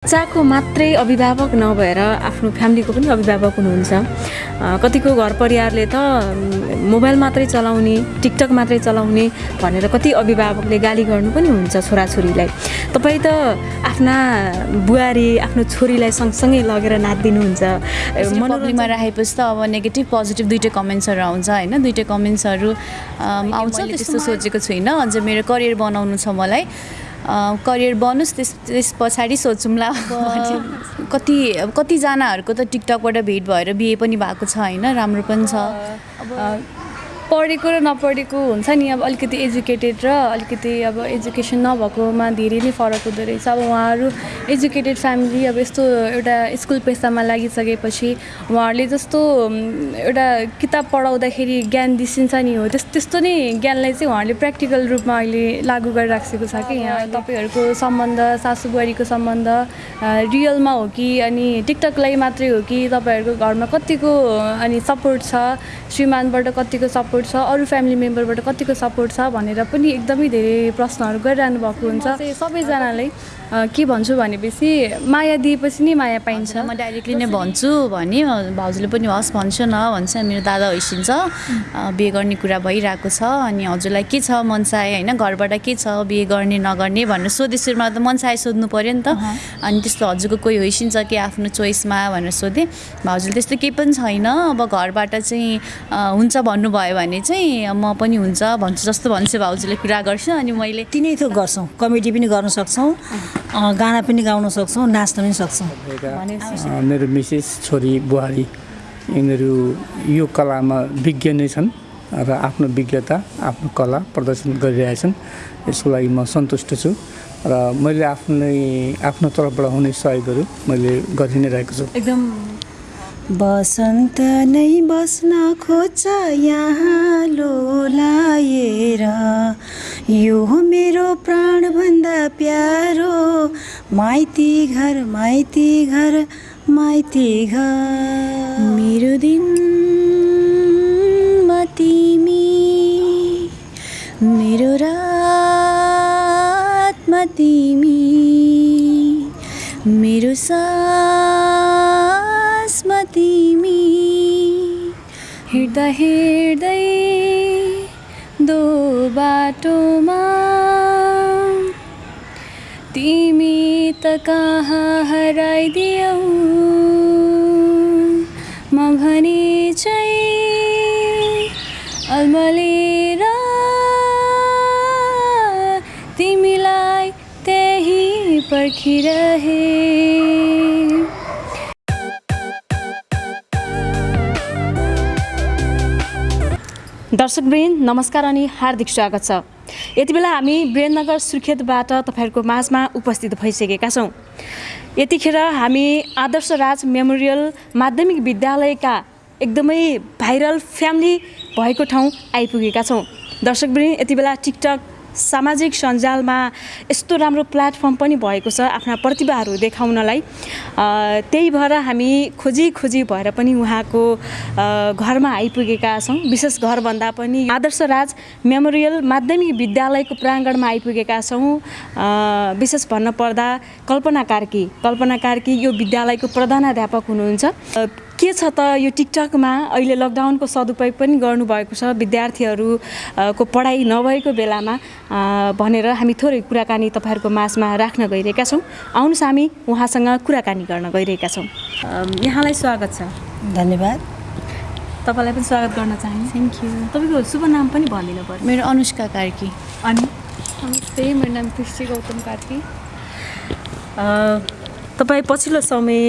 बच्चाको मात्रै अभिभावक नभएर आफ्नो फ्यामिलीको पनि अभिभावक हुनुहुन्छ। कतिको घर परिवारले त मोबाइल मात्रै चलाउने टिकटक मात्रै चलाउने भनेर कति अभिभावकले गाली गर्नु पनि हुन्छ छोराछोरीलाई। तपाईँ त आफ्ना बुहारी आफ्नो छोरीलाई सँगसँगै लगेर नाचिदिनुहुन्छ ए, मनोरञ्जन पब्लिकमा राखेपछि त अब नेगेटिभ पोजिटिभ दुइटै कमेन्ट्सहरू आउँछ होइन? दुइटै कमेन्ट्सहरू आउँछ? त्यस्तो सोचेको छुइनँ। अझ मेरो करियर बनाउनु छ मलाई। करियर बनोस् त्यस त्यस पछाडि सोचौँला कति कतिजनाहरूको त टिकटकबाट भेट भएर बिहे पनि भएको छ होइन? राम्रो पनि छ। पढेको र नपढेको हुन्छ नि। अब अलिकति एजुकेटेड र अलिकति अब एजुकेसन नभएकोमा धेरै नै फरक हुँदो रहेछ। अब उहाँहरू एजुकेटेड फ्यामिली अब यस्तो एउटा स्कुल पेसामा लागिसकेपछि उहाँहरूले जस्तो एउटा किताब पढाउँदाखेरि ज्ञान दिसिन्छ नि हो। त्यस त्यस्तो नै ज्ञानलाई चाहिँ उहाँहरूले प्र्याक्टिकल रूपमा अहिले लागू गरिराखेको छ कि। यहाँ तपाईँहरूको सम्बन्ध सासु बुहारीको सम्बन्ध रियलमा हो कि अनि टिकटकलाई मात्रै हो कि तपाईँहरूको घरमा कतिको अनि सपोर्ट छ श्रीमानबाट कतिको सपोर्ट छ अरू फ्यामिली मेम्बरबाट कतिको सपोर्ट छ भनेर पनि एकदमै धेरै प्रश्नहरू गरिरहनु भएको हुन्छ। सबैजनालाई के भन्छु भनेपछि माया दिएपछि नै माया पाइन्छ। म डाइरेक्टली नै भन्छु भने भाउजूले पनि हस् भन्छु न भन्छ मेरो दादा हैसिन्छ अँ, बिहे गर्ने कुरा भइरहेको छ अनि हजुरलाई के छ मनसाय होइन घरबाट के छ बिहे गर्ने नगर्ने भनेर सोधे सुरुमा त मनसाय सोध्नु पऱ्यो नि त। अनि त्यस्तो हजुरको कोही होइसिन्छ कि आफ्नो चोइसमा भनेर सोधेँ भाउजूले त्यस्तो केही पनि छैन। अब घरबाट चाहिँ हुन्छ भन्नुभयो भने चाहिँ म पनि हुन्छ भन्छु जस्तो भन्छु भाउजूले कुरा गर्छु। अनि मैले तिनै थोक गर्छौँ कमेडी पनि गर्न सक्छौँ। गाना पनि गाउन सक्छौँ नाच्न पनि सक्छौँ। मेरो मिसेस छोरी बुहारी यिनीहरू यो कलामा विज्ञ नै छन् र आफ्नो विज्ञता आफ्नो कला प्रदर्शन गरिरहेछन् यसको लागि म सन्तुष्ट छु र मैले आफ्नै आफ्नो तर्फबाट हुने सहयोगहरू मैले गरि नै रहेको छु। एकदम बसन्त नै बस्न खोज्छ यहाँ लोलाएर। यो मेरो प्राणभन्दा प्यारो माइती घर माइती घर माइती घर। मेरो दिनमा तिमी मेरो रातमा तिमी मेरो सासमा तिमी हिँड्दा हिँड्दै दो बाटोमा तिमी त कहाँ हराइदियौ? म भने चाहिँ अल्मलेर तिमीलाई त्यही पर्खिरहे। दर्शकवृन्द नमस्कार अनि हार्दिक स्वागत छ। यति बेला हामी वीरेन्द्रनगर सुर्खेतबाट तपाईँहरूको माझमा उपस्थित भइसकेका छौँ। यतिखेर हामी आदर्श राज मेमोरियल माध्यमिक विद्यालयका एकदमै भाइरल फ्यामिली भएको ठाउँ आइपुगेका छौँ। दर्शकवृन्द यति बेला टिकटक सामाजिक सञ्जालमा यस्तो राम्रो प्लेटफर्म पनि भएको छ आफ्ना प्रतिभाहरू देखाउनलाई। त्यही भएर हामी खोजी खोजी भएर पनि उहाँको घरमा आइपुगेका छौँ। विशेष घरभन्दा पनि आदर्श राज मेमोरियल माध्यमिक विद्यालयको प्राङ्गणमा आइपुगेका छौँ। विशेष भन्नुपर्दा कल्पना कार्की कल्पना कार्की यो विद्यालयको प्रधानाध्यापक हुनुहुन्छ। के छ त यो टिकटकमा? अहिले लकडाउनको सदुपयोग पनि गर्नुभएको छ। विद्यार्थीहरू अ, को पढाइ नभएको बेलामा भनेर हामी थोरै कुराकानी तपाईँहरूको माझमा राख्न गइरहेका छौँ। आउनुहोस् हामी उहाँसँग कुराकानी गर्न गइरहेका छौँ। यहाँलाई स्वागत छ। धन्यवाद। तपाईँलाई पनि स्वागत गर्न चाहन्छु। थ्याङ्क यू तपाईँको शुभ नाम पनि भनिदिनु पर्यो। मेरो अनुष्का कार्की। अनि? नमस्ते मेरो नाम कृष्टि गौतम कार्की। अ, तपाईँ पछिल्लो समय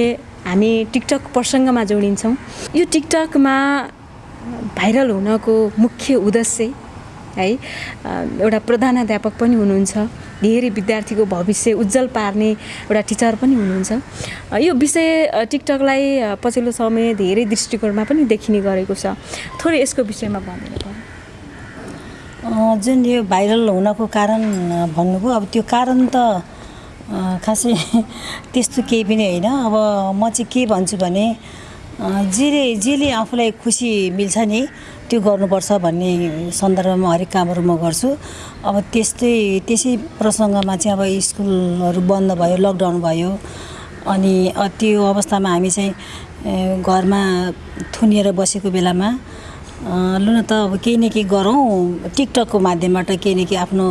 हामी टिकटक प्रसङ्गमा जोडिन्छौँ। यो टिकटकमा भाइरल हुनको मुख्य उद्देश्य है एउटा प्रधानाध्यापक पनि हुनुहुन्छ धेरै विद्यार्थीको भविष्य उज्जवल पार्ने एउटा टिचर पनि हुनुहुन्छ। यो विषय टिकटकलाई पछिल्लो समय धेरै दृष्टिकोणमा पनि देखिने गरेको छ। थोरै यसको विषयमा अँ, जुन यो भाइरल हुनको कारण भन्नुभयो अब त्यो कारण त खासै त्यस्तो केही पनि होइन। अब म चाहिँ के भन्छु भने जेले जेले आफूलाई खुसी मिल्छ नि त्यो गर्नुपर्छ भन्ने सन्दर्भमा हरेक कामहरू म गर्छु। अब त्यस्तै त्यसै प्रसङ्गमा चाहिँ अब स्कुलहरू बन्द भयो लकडाउन भयो अनि त्यो अवस्थामा हामी चाहिँ घरमा थुनिएर बसेको बेलामा लु न त अब केही न केही गरौँ। टिकटकको माध्यमबाट केही न केही आफ्नो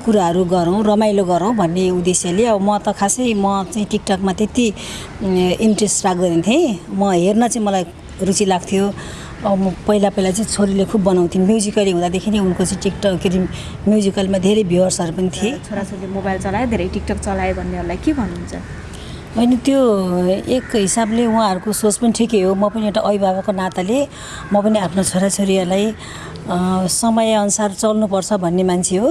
कुराहरू गरौँ रमाइलो गरौँ भन्ने उद्देश्यले। अब म त खासै म चाहिँ टिकटकमा त्यति इन्ट्रेस्ट राख्दैन थिएँ। म हेर्न चाहिँ मलाई रुचि लाग्थ्यो। अब म पहिला पहिला चाहिँ छोरीले खुब बनाउँथेँ म्युजिकली हुँदादेखि नै उनको चाहिँ टिकटक के अरे म्युजिकलमा धेरै भ्युवर्सहरू पनि थिए। छोराछोरीले मोबाइल चलायो धेरै टिकटक चलायो भन्नेहरूलाई के भन्नुहुन्छ? होइन त्यो एक हिसाबले उहाँहरूको सोच पनि ठिकै हो। म पनि एउटा अभिभावकको नाताले म पनि आफ्नो छोराछोरीहरूलाई समयअनुसार चल्नुपर्छ भन्ने मान्छे हो।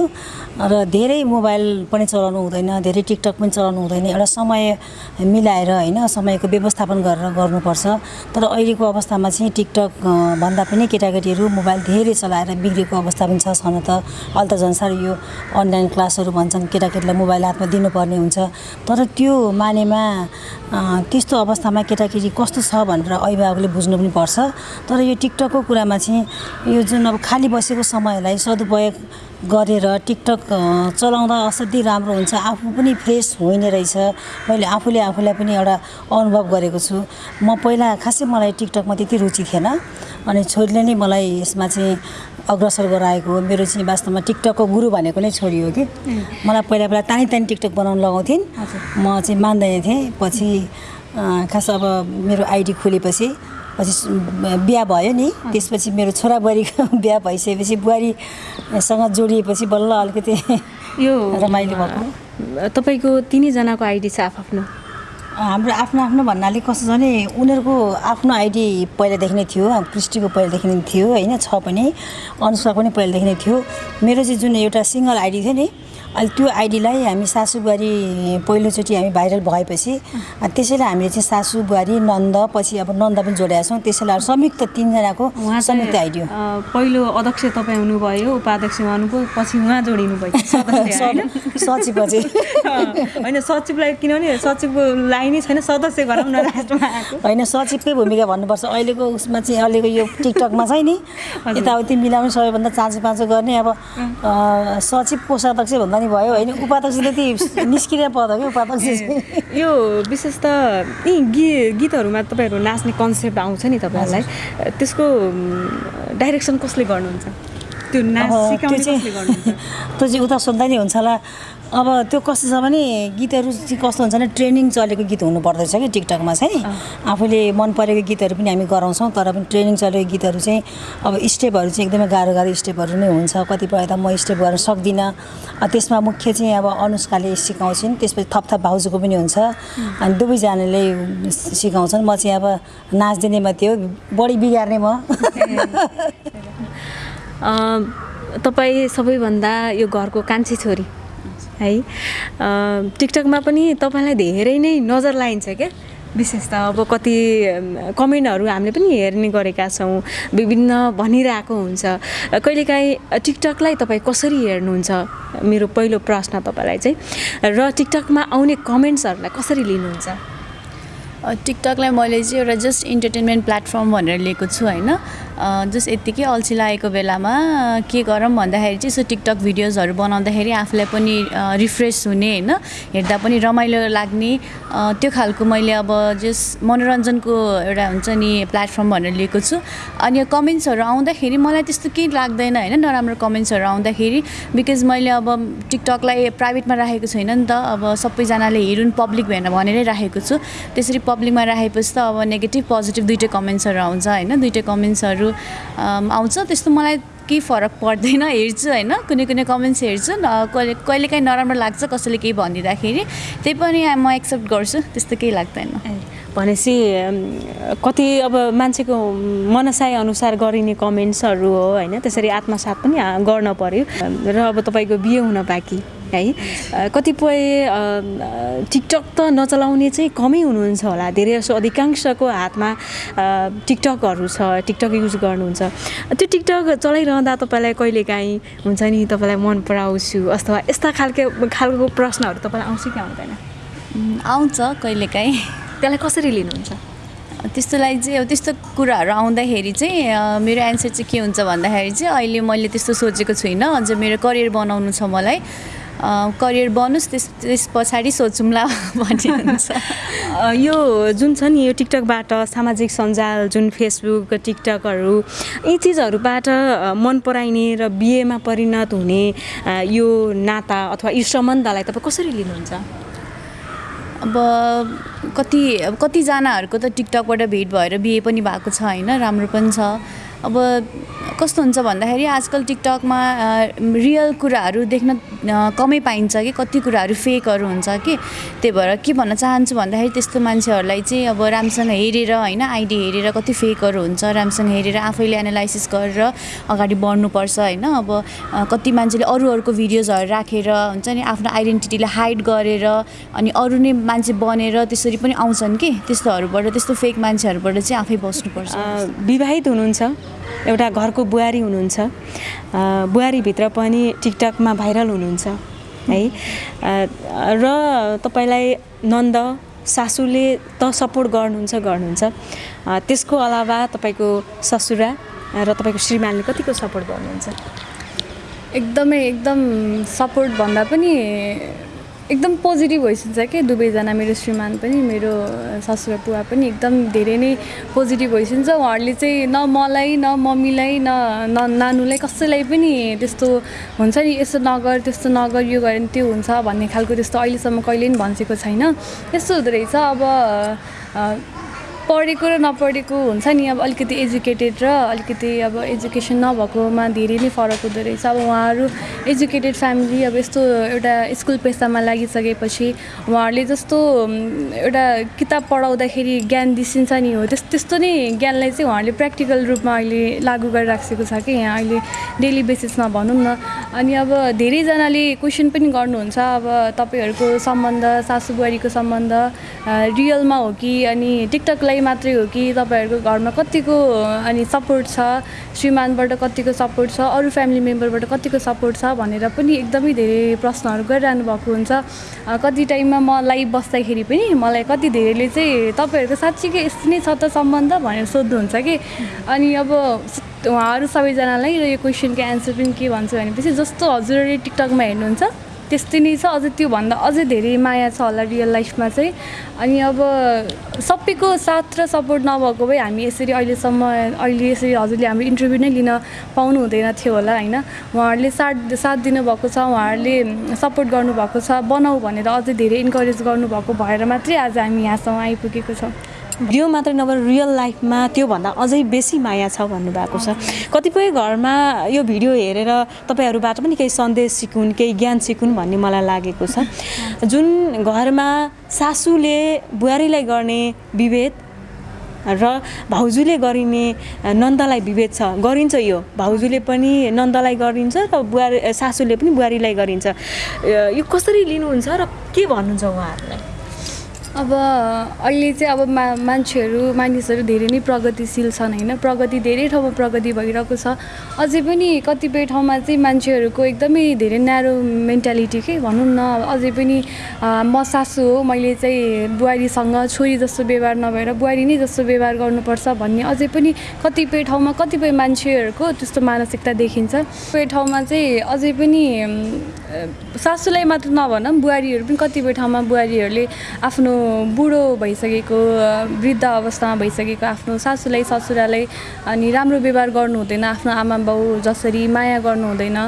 र धेरै मोबाइल पनि चलाउनु हुँदैन धेरै टिकटक पनि चलाउनु हुँदैन। एउटा समय मिलाएर होइन समयको व्यवस्थापन गरेर गर्नुपर्छ। तर अहिलेको अवस्थामा चाहिँ टिकटक भन्दा पनि केटाकेटीहरू मोबाइल धेरै चलाएर बिग्रेको अवस्था पनि छ छन त। अहिले त झन्सार यो अनलाइन क्लासहरू भन्छन् केटाकेटीलाई मोबाइल हातमा दिनुपर्ने हुन्छ। तर त्यो मानेमा त्यस्तो अवस्थामा केटाकेटी कस्तो छ भनेर अभिभावकले बुझ्नु पनि पर्छ। तर यो टिकटकको कुरामा चाहिँ यो जुन अब खाली बसेको समयलाई सदुपयोग गरेर टिकटक चलाउँदा असाध्यै राम्रो हुन्छ। आफू पनि फ्रेस होइने रहेछ। मैले आफूले आफूलाई पनि एउटा अनुभव गरेको छु। म पहिला खासै मलाई टिकटकमा त्यति रुचि थिएन। अनि छोरीले नै मलाई यसमा चाहिँ अग्रसर गराएको हो। मेरो चाहिँ वास्तवमा टिकटकको गुरु भनेको नै छोरी हो कि। मलाई पहिला पहिला तानी तानी टिकटक बनाउनु लगाउँथिन्। म चाहिँ मान्दैन थिएँ। पछि खास अब मेरो आइडी खोलेपछि पछि बिहा भयो नि त्यसपछि मेरो छोराबुहारीको बिहा भइसकेपछि बुहारीसँग जोडिएपछि बल्ल अलिकति यो रमाइलो भएको। तपाईँको तिनैजनाको आइडी छ आफ्नो? हाम्रो आफ्नो आफ्नो भन्नाले कस्तो छ भने उनीहरूको आफ्नो आइडी पहिलादेखि नै थियो क्रिस्टीको पहिलादेखि नै थियो होइन छ पनि अनुष्काको पनि पहिलादेखि नै थियो। मेरो चाहिँ जुन एउटा सिङ्गल आइडी थियो नि अहिले त्यो आइडीलाई हामी सासु बुहारी पहिलोचोटि हामी भाइरल भएपछि त्यसैले हामीले चाहिँ सासु बुहारी नन्द पछि अब नन्द पनि जोडेका छौँ। त्यसैले अब संयुक्त तिनजनाको उहाँ संयुक्त आइडी हो अ, पहिलो अध्यक्ष तपाईँ हुनुभयो उपाध्यक्ष उहाँ हुनुभयो पछि उहाँ जोडिनु भयो। होइन? सचिपछि होइन सचिवलाई किनभने सचिवलाई नै छैन सदस्य गरौँ न लास्टमा होइन सचिवकै भूमिका भन्नुपर्छ। अहिलेको उसमा चाहिँ अहिलेको यो टिकटकमा चाहिँ नि यताउति मिलाउने सबैभन्दा चाँचो पाँचो गर्ने अब सचिव कोषाध्यक्ष भन्दा नि भयो होइन उपाध्यक्ष त्यति निस्किने पद हो कि उपाध्यक्ष यो विशेष त यी गी गीतहरूमा तपाईँहरू नाच्ने कन्सेप्ट आउँछ नि तपाईँहरूलाई। त्यसको डाइरेक्सन कसले गर्नुहुन्छ? त्यो नाच त्यो चाहिँ उता सोद्धा नि हुन्छ होला। अब त्यो कस्तो छ भने गीतहरू चाहिँ कस्तो हुन्छ भने ट्रेनिङ चलेको गीत हुनु पर्दछ कि टिकटकमा चाहिँ। आफूले मन परेको गीतहरू पनि हामी गराउँछौँ तर पनि ट्रेनिङ चलेको गीतहरू चाहिँ अब स्टेपहरू चाहिँ एकदमै गाह्रो गाह्रो स्टेपहरू नै हुन्छ। कतिपय त म स्टेप गर्न सक्दिनँ। त्यसमा मुख्य चाहिँ अब अनुष्काले सिकाउँछिन् त्यसपछि थपथप भाउजूको पनि हुन्छ। अनि दुवैजनाले सिकाउँछन्। म चाहिँ अब नाचिदिने मात्रै हो बढी बिगार्ने म। तपाईँ सबैभन्दा यो घरको कान्छी छोरी। है। टिकटकमा पनि तपाईँलाई धेरै नै नजर लाइन्छ क्या। विशेष त अब कति कमेन्टहरू हामीले पनि हेर्ने गरेका छौँ विभिन्न भनिरहेको हुन्छ। कहिलेकाहीँ टिकटकलाई तपाईँ कसरी हेर्नुहुन्छ? मेरो पहिलो प्रश्न तपाईँलाई चाहिँ र टिकटकमा आउने कमेन्ट्सहरूलाई कसरी लिनुहुन्छ? टिकटकलाई मैले चाहिँ एउटा जस्ट इन्टरटेनमेन्ट प्लेटफर्म भनेर लिएको छु होइन। जस्ट यत्तिकै अल्छी लागेको बेलामा के गरौँ भन्दाखेरि चाहिँ यसो टिकटक भिडियोजहरू बनाउँदाखेरि आफूलाई पनि रिफ्रेस हुने होइन। हेर्दा पनि रमाइलो लाग्ने। त्यो खालको मैले अब जस्ट मनोरञ्जनको एउटा हुन्छ नि प्लेटफर्म भनेर लिएको छु। अनि कमेन्ट्सहरू आउँदाखेरि मलाई त्यस्तो केही लाग्दैन होइन नराम्रो कमेन्ट्सहरू आउँदाखेरि। बिकज मैले अब टिकटकलाई प्राइभेटमा राखेको छैन नि त। अब सबैजनाले हेरुन् पब्लिक भनेर भनेरै राखेको छु। त्यसरी पब्लिकमा राखेपछि त अब नेगेटिभ पोजिटिभ दुइटै कमेन्ट्सहरू आउँछ होइन? दुइटै कमेन्ट्सहरू आउँछ। त्यस्तो मलाई केही फरक पर्दैन हेर्छु होइन? कुनै कुनै कमेन्ट्स हेर्छु न कहिले कहिलेकाहीँ नराम्रो लाग्छ कसैले केही भनिदिँदाखेरि। त्यही पनि म एक्सेप्ट गर्छु त्यस्तो केही लाग्दैन। भनेपछि कति अब मान्छेको मनसाय अनुसार गरिने कमेन्ट्सहरू हो होइन? त्यसरी आत्मसात पनि गर्न पर्यो। र अब तपाईँको बिहे हुन बाँकी। है। कतिपय टिकटक त नचलाउने चाहिँ कमै हुनुहुन्छ होला। धेरै जसो अधिकांशको हातमा टिकटकहरू छ टिकटक युज गर्नुहुन्छ। त्यो टिकटक चलाइरहँदा तपाईँलाई कहिलेकाहीँ हुन्छ नि तपाईँलाई मन पराउँछु? अथवा यस्ता खालको खालको प्रश्नहरू तपाईँलाई आउँछ कि आउँदैन? आउँछ कहिलेकाहीँ त्यसलाई कसरी लिनुहुन्छ? त्यस्तो लागि चाहिँ अब त्यस्तो कुराहरू आउँदाखेरि चाहिँ मेरो एन्सर चाहिँ के हुन्छ भन्दाखेरि चाहिँ अहिले मैले त्यस्तो सोचेको छुइनँ। अझ मेरो करियर बनाउनु छ मलाई। करियर बनोस् त्यस त्यस पछाडि सोचौँला भन्ने हुन्छ। यो जुन छ नि यो टिकटकबाट सामाजिक सञ्जाल जुन फेसबुक टिकटकहरू यी चिजहरूबाट मन पराइने र बिहेमा परिणत हुने यो नाता अथवा यो सम्बन्धलाई तपाईँ कसरी लिनुहुन्छ? अब कति अब कतिजनाहरूको त टिकटकबाट भेट भएर बिहे पनि भएको छ होइन? राम्रो पनि छ। अब कस्तो हुन्छ भन्दाखेरि आजकल टिकटकमा रियल कुराहरू देख्न कमै पाइन्छ कि कति कुराहरू फेकहरू हुन्छ कि त्यही भएर के भन्न चाहन्छु भन्दाखेरि त्यस्तो मान्छेहरूलाई चाहिँ अब राम्रोसँग हेरेर होइन आइडी हेरेर कति फेकहरू हुन्छ राम्रोसँग हेरेर आफैले एनालाइसिस गरेर अगाडि बढ्नुपर्छ होइन। अब कति मान्छेले अरू अरूको भिडियोजहरू राखेर हुन्छ नि आफ्नो आइडेन्टिटीलाई हाइड गरेर अनि अरू नै मान्छे बनेर त्यसरी पनि आउँछन् कि त्यस्तोहरूबाट त्यस्तो फेक मान्छेहरूबाट चाहिँ आफै बस्नुपर्छ। विवाहित हुनुहुन्छ? एउटा घरको बुहारी हुनुहुन्छ। बुहारीभित्र पनि टिकटकमा भाइरल हुनुहुन्छ है। र तपाईँलाई नन्द सासूले त सपोर्ट गर्नुहुन्छ गर्नुहुन्छ। त्यसको अलावा तपाईँको ससुरा र तपाईँको श्रीमानले कतिको सपोर्ट गर्नुहुन्छ? एकदमै एकदम सपोर्ट भन्दा पनि एकदम पोजिटिभ भइसक्छ कि। दुवैजना मेरो श्रीमान पनि मेरो ससुरा बुवा पनि एकदम धेरै नै पोजिटिभ भइसक्छ। उहाँहरूले चाहिँ न मलाई न मम्मीलाई न न नानुलाई कसैलाई पनि त्यस्तो हुन्छ नि यसो नगर त्यस्तो नगर यो गऱ्यो भने त्यो हुन्छ भन्ने खालको त्यस्तो अहिलेसम्म कहिले पनि भनिसकेको छैन। यस्तो हुँदो रहेछ। अब पढेको र नपढेको हुन्छ नि। अब अलिकति एजुकेटेड र अलिकति अब एजुकेसन नभएकोमा धेरै नै फरक हुँदो रहेछ। अब उहाँहरू एजुकेटेड फ्यामिली अब यस्तो एउटा स्कुल पेसामा लागिसकेपछि उहाँहरूले जस्तो एउटा किताब पढाउँदाखेरि ज्ञान दिसिन्छ नि हो। त्यस त्यस्तो नै ज्ञानलाई चाहिँ उहाँहरूले प्र्याक्टिकल रूपमा अहिले लागू गरिराखेको छ कि यहाँ अहिले डेली बेसिसमा भनौँ न। अनि अब धेरैजनाले क्वेसन पनि गर्नुहुन्छ अब तपाईँहरूको सम्बन्ध सासु बुहारीको सम्बन्ध रियलमा हो कि अनि टिकटकलाई मात्रै हो कि तपाईँहरूको घरमा कतिको अनि सपोर्ट छ? श्रीमानबाट कतिको सपोर्ट छ? अरू फ्यामिली मेम्बरबाट कतिको सपोर्ट छ? भनेर पनि एकदमै धेरै प्रश्नहरू गरिरहनु भएको हुन्छ। कति टाइममा म लाइभ बस्दाखेरि पनि मलाई कति धेरैले चाहिँ तपाईँहरूको साँच्चीकै यस्तो नै छ त सम्बन्ध भनेर सोध्नुहुन्छ कि? अनि अब उहाँहरू सबैजनालाई र यो क्वेसनको एन्सर पनि के भन्छु भनेपछि जस्तो हजुरहरूले टिकटकमा हेर्नुहुन्छ त्यस्तै नै छ। अझ त्योभन्दा अझै धेरै माया छ होला रियल लाइफमा चाहिँ। अनि अब सबैको साथ र सपोर्ट नभएको भए हामी यसरी अहिलेसम्म अहिले यसरी हजुरले हाम्रो इन्टरभ्यू नै लिन पाउनु हुँदैन थियो होला होइन? उहाँहरूले साथ साथ दिनुभएको छ उहाँहरूले सपोर्ट गर्नुभएको छ बनाऊ भनेर अझै धेरै इन्करेज गर्नुभएको भएर मात्रै आज हामी यहाँसम्म आइपुगेको छौँ। भिडियो मात्रै नभएर रियल लाइफमा त्योभन्दा अझै बेसी माया छ भन्नुभएको छ। कतिपय घरमा यो भिडियो हेरेर तपाईँहरूबाट पनि केही सन्देश सिकुन् केही ज्ञान सिकुन् भन्ने मलाई लागेको छ। जुन घरमा सासूले बुहारीलाई गर्ने विभेद र भाउजूले गरिने नन्दलाई विभेद छ गरिन्छ यो। भाउजूले पनि नन्दलाई गरिन्छ र बुहारी सासूले पनि बुहारीलाई गरिन्छ। यो कसरी लिनुहुन्छ र के भन्नुहुन्छ उहाँहरूलाई? अब अहिले चाहिँ अब मा मान्छेहरू मानिसहरू धेरै नै प्रगतिशील छन् होइन? प्रगति धेरै ठाउँमा प्रगति भइरहेको छ। अझै पनि कतिपय ठाउँमा चाहिँ मान्छेहरूको एकदमै धेरै न्यारो मेन्टालिटी के भनौँ न? अझै पनि म सासू हो मैले चाहिँ बुहारीसँग छोरी जस्तो व्यवहार नभएर बुहारी नै जस्तो व्यवहार गर्नुपर्छ भन्ने अझै पनि कतिपय ठाउँमा कतिपय मान्छेहरूको त्यस्तो मानसिकता देखिन्छ। कतिपय ठाउँमा चाहिँ अझै पनि सासूलाई मात्र नभनौँ बुहारीहरू पनि कतिपय ठाउँमा बुहारीहरूले आफ्नो बुढो भइसकेको वृद्ध अवस्थामा भइसकेको आफ्नो सासूलाई ससुरालाई अनि राम्रो व्यवहार गर्नु हुँदैन आफ्नो आमा बाउ जसरी माया गर्नु हुँदैन।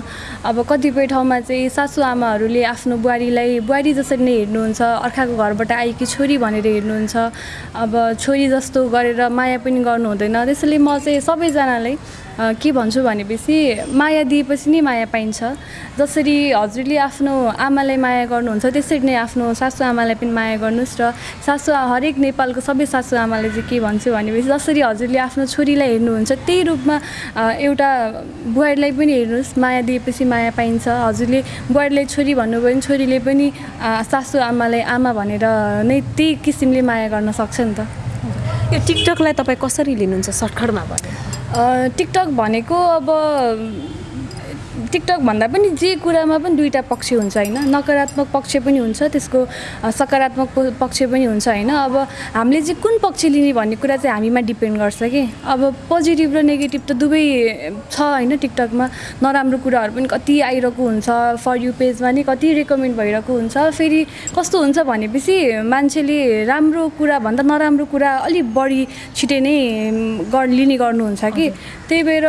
अब कतिपय ठाउँमा चाहिँ सासु आमाहरूले आफ्नो बुहारीलाई बुहारी जसरी नै हेर्नुहुन्छ अर्काको घरबाट आएकी छोरी भनेर हेर्नुहुन्छ। अब छोरी जस्तो गरेर माया पनि गर्नु हुँदैन। त्यसैले म चाहिँ सबैजनालाई के भन्छु भनेपछि माया दिएपछि नै माया पाइन्छ। जसरी हजुरले आफ्नो आमालाई माया गर्नुहुन्छ त्यसरी नै आफ्नो सासु आमालाई पनि माया गर्नुहोस् र सासु हरेक नेपालको सबै सासु आमालाई चाहिँ के भन्छु भनेपछि जसरी हजुरले आफ्नो छोरीलाई हेर्नुहुन्छ त्यही रूपमा एउटा बुहारीलाई पनि हेर्नुहोस् माया दिएपछि माया पाइन्छ। हजुरले बुहारीलाई छोरी भन्नुभयो भने छोरीले पनि अ, सासु आमालाई आमा भनेर नै त्यही किसिमले माया गर्न सक्छ नि त। यो टिकटकलाई तपाईँ कसरी लिनुहुन्छ सर्टकटमा अ, टिकटक भनेको अब टिकटक भन्दा पनि जे कुरामा पनि दुईवटा पक्ष हुन्छ होइन। नकारात्मक पक्ष पनि हुन्छ त्यसको सकारात्मक पक्ष पनि हुन्छ होइन। अब हामीले चाहिँ कुन पक्ष लिने भन्ने कुरा चाहिँ हामीमा डिपेन्ड गर्छ कि। अब पोजिटिभ र नेगेटिभ त दुवै छ होइन टिकटकमा। नराम्रो कुराहरू पनि कति आइरहेको हुन्छ फर यु पेजमा नि कति रेकमेन्ड भइरहेको हुन्छ। फेरि कस्तो हुन्छ भनेपछि मान्छेले राम्रो कुरा भन्दा नराम्रो कुरा अलिक बढी छिटै नै गर लिने गर्नुहुन्छ कि। त्यही भएर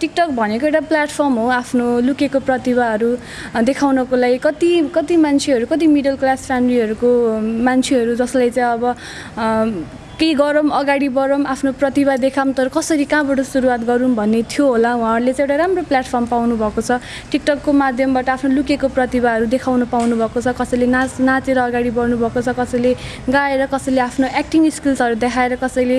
टिकटक भनेको एउटा प्लेटफर्म हो आफ्नो लुकेको प्रतिभाहरू देखाउनको लागि कति कति मान्छेहरू कति मिडल क्लास फ्यामिलीहरूको मान्छेहरू जसलाई चाहिँ अब केही गरौँ अगाडि बढौँ आफ्नो प्रतिभा देखाऊँ तर कसरी कहाँबाट सुरुवात गरौँ भन्ने थियो होला। उहाँहरूले चाहिँ एउटा राम्रो प्लेटफर्म पाउनु भएको छ। टिकटकको माध्यमबाट आफ्नो लुकेको प्रतिभाहरू देखाउनु पाउनु भएको छ। कसैले नाच नाचेर अगाडि बढ्नु भएको छ कसैले गाएर कसैले आफ्नो एक्टिङ स्किल्सहरू देखाएर कसैले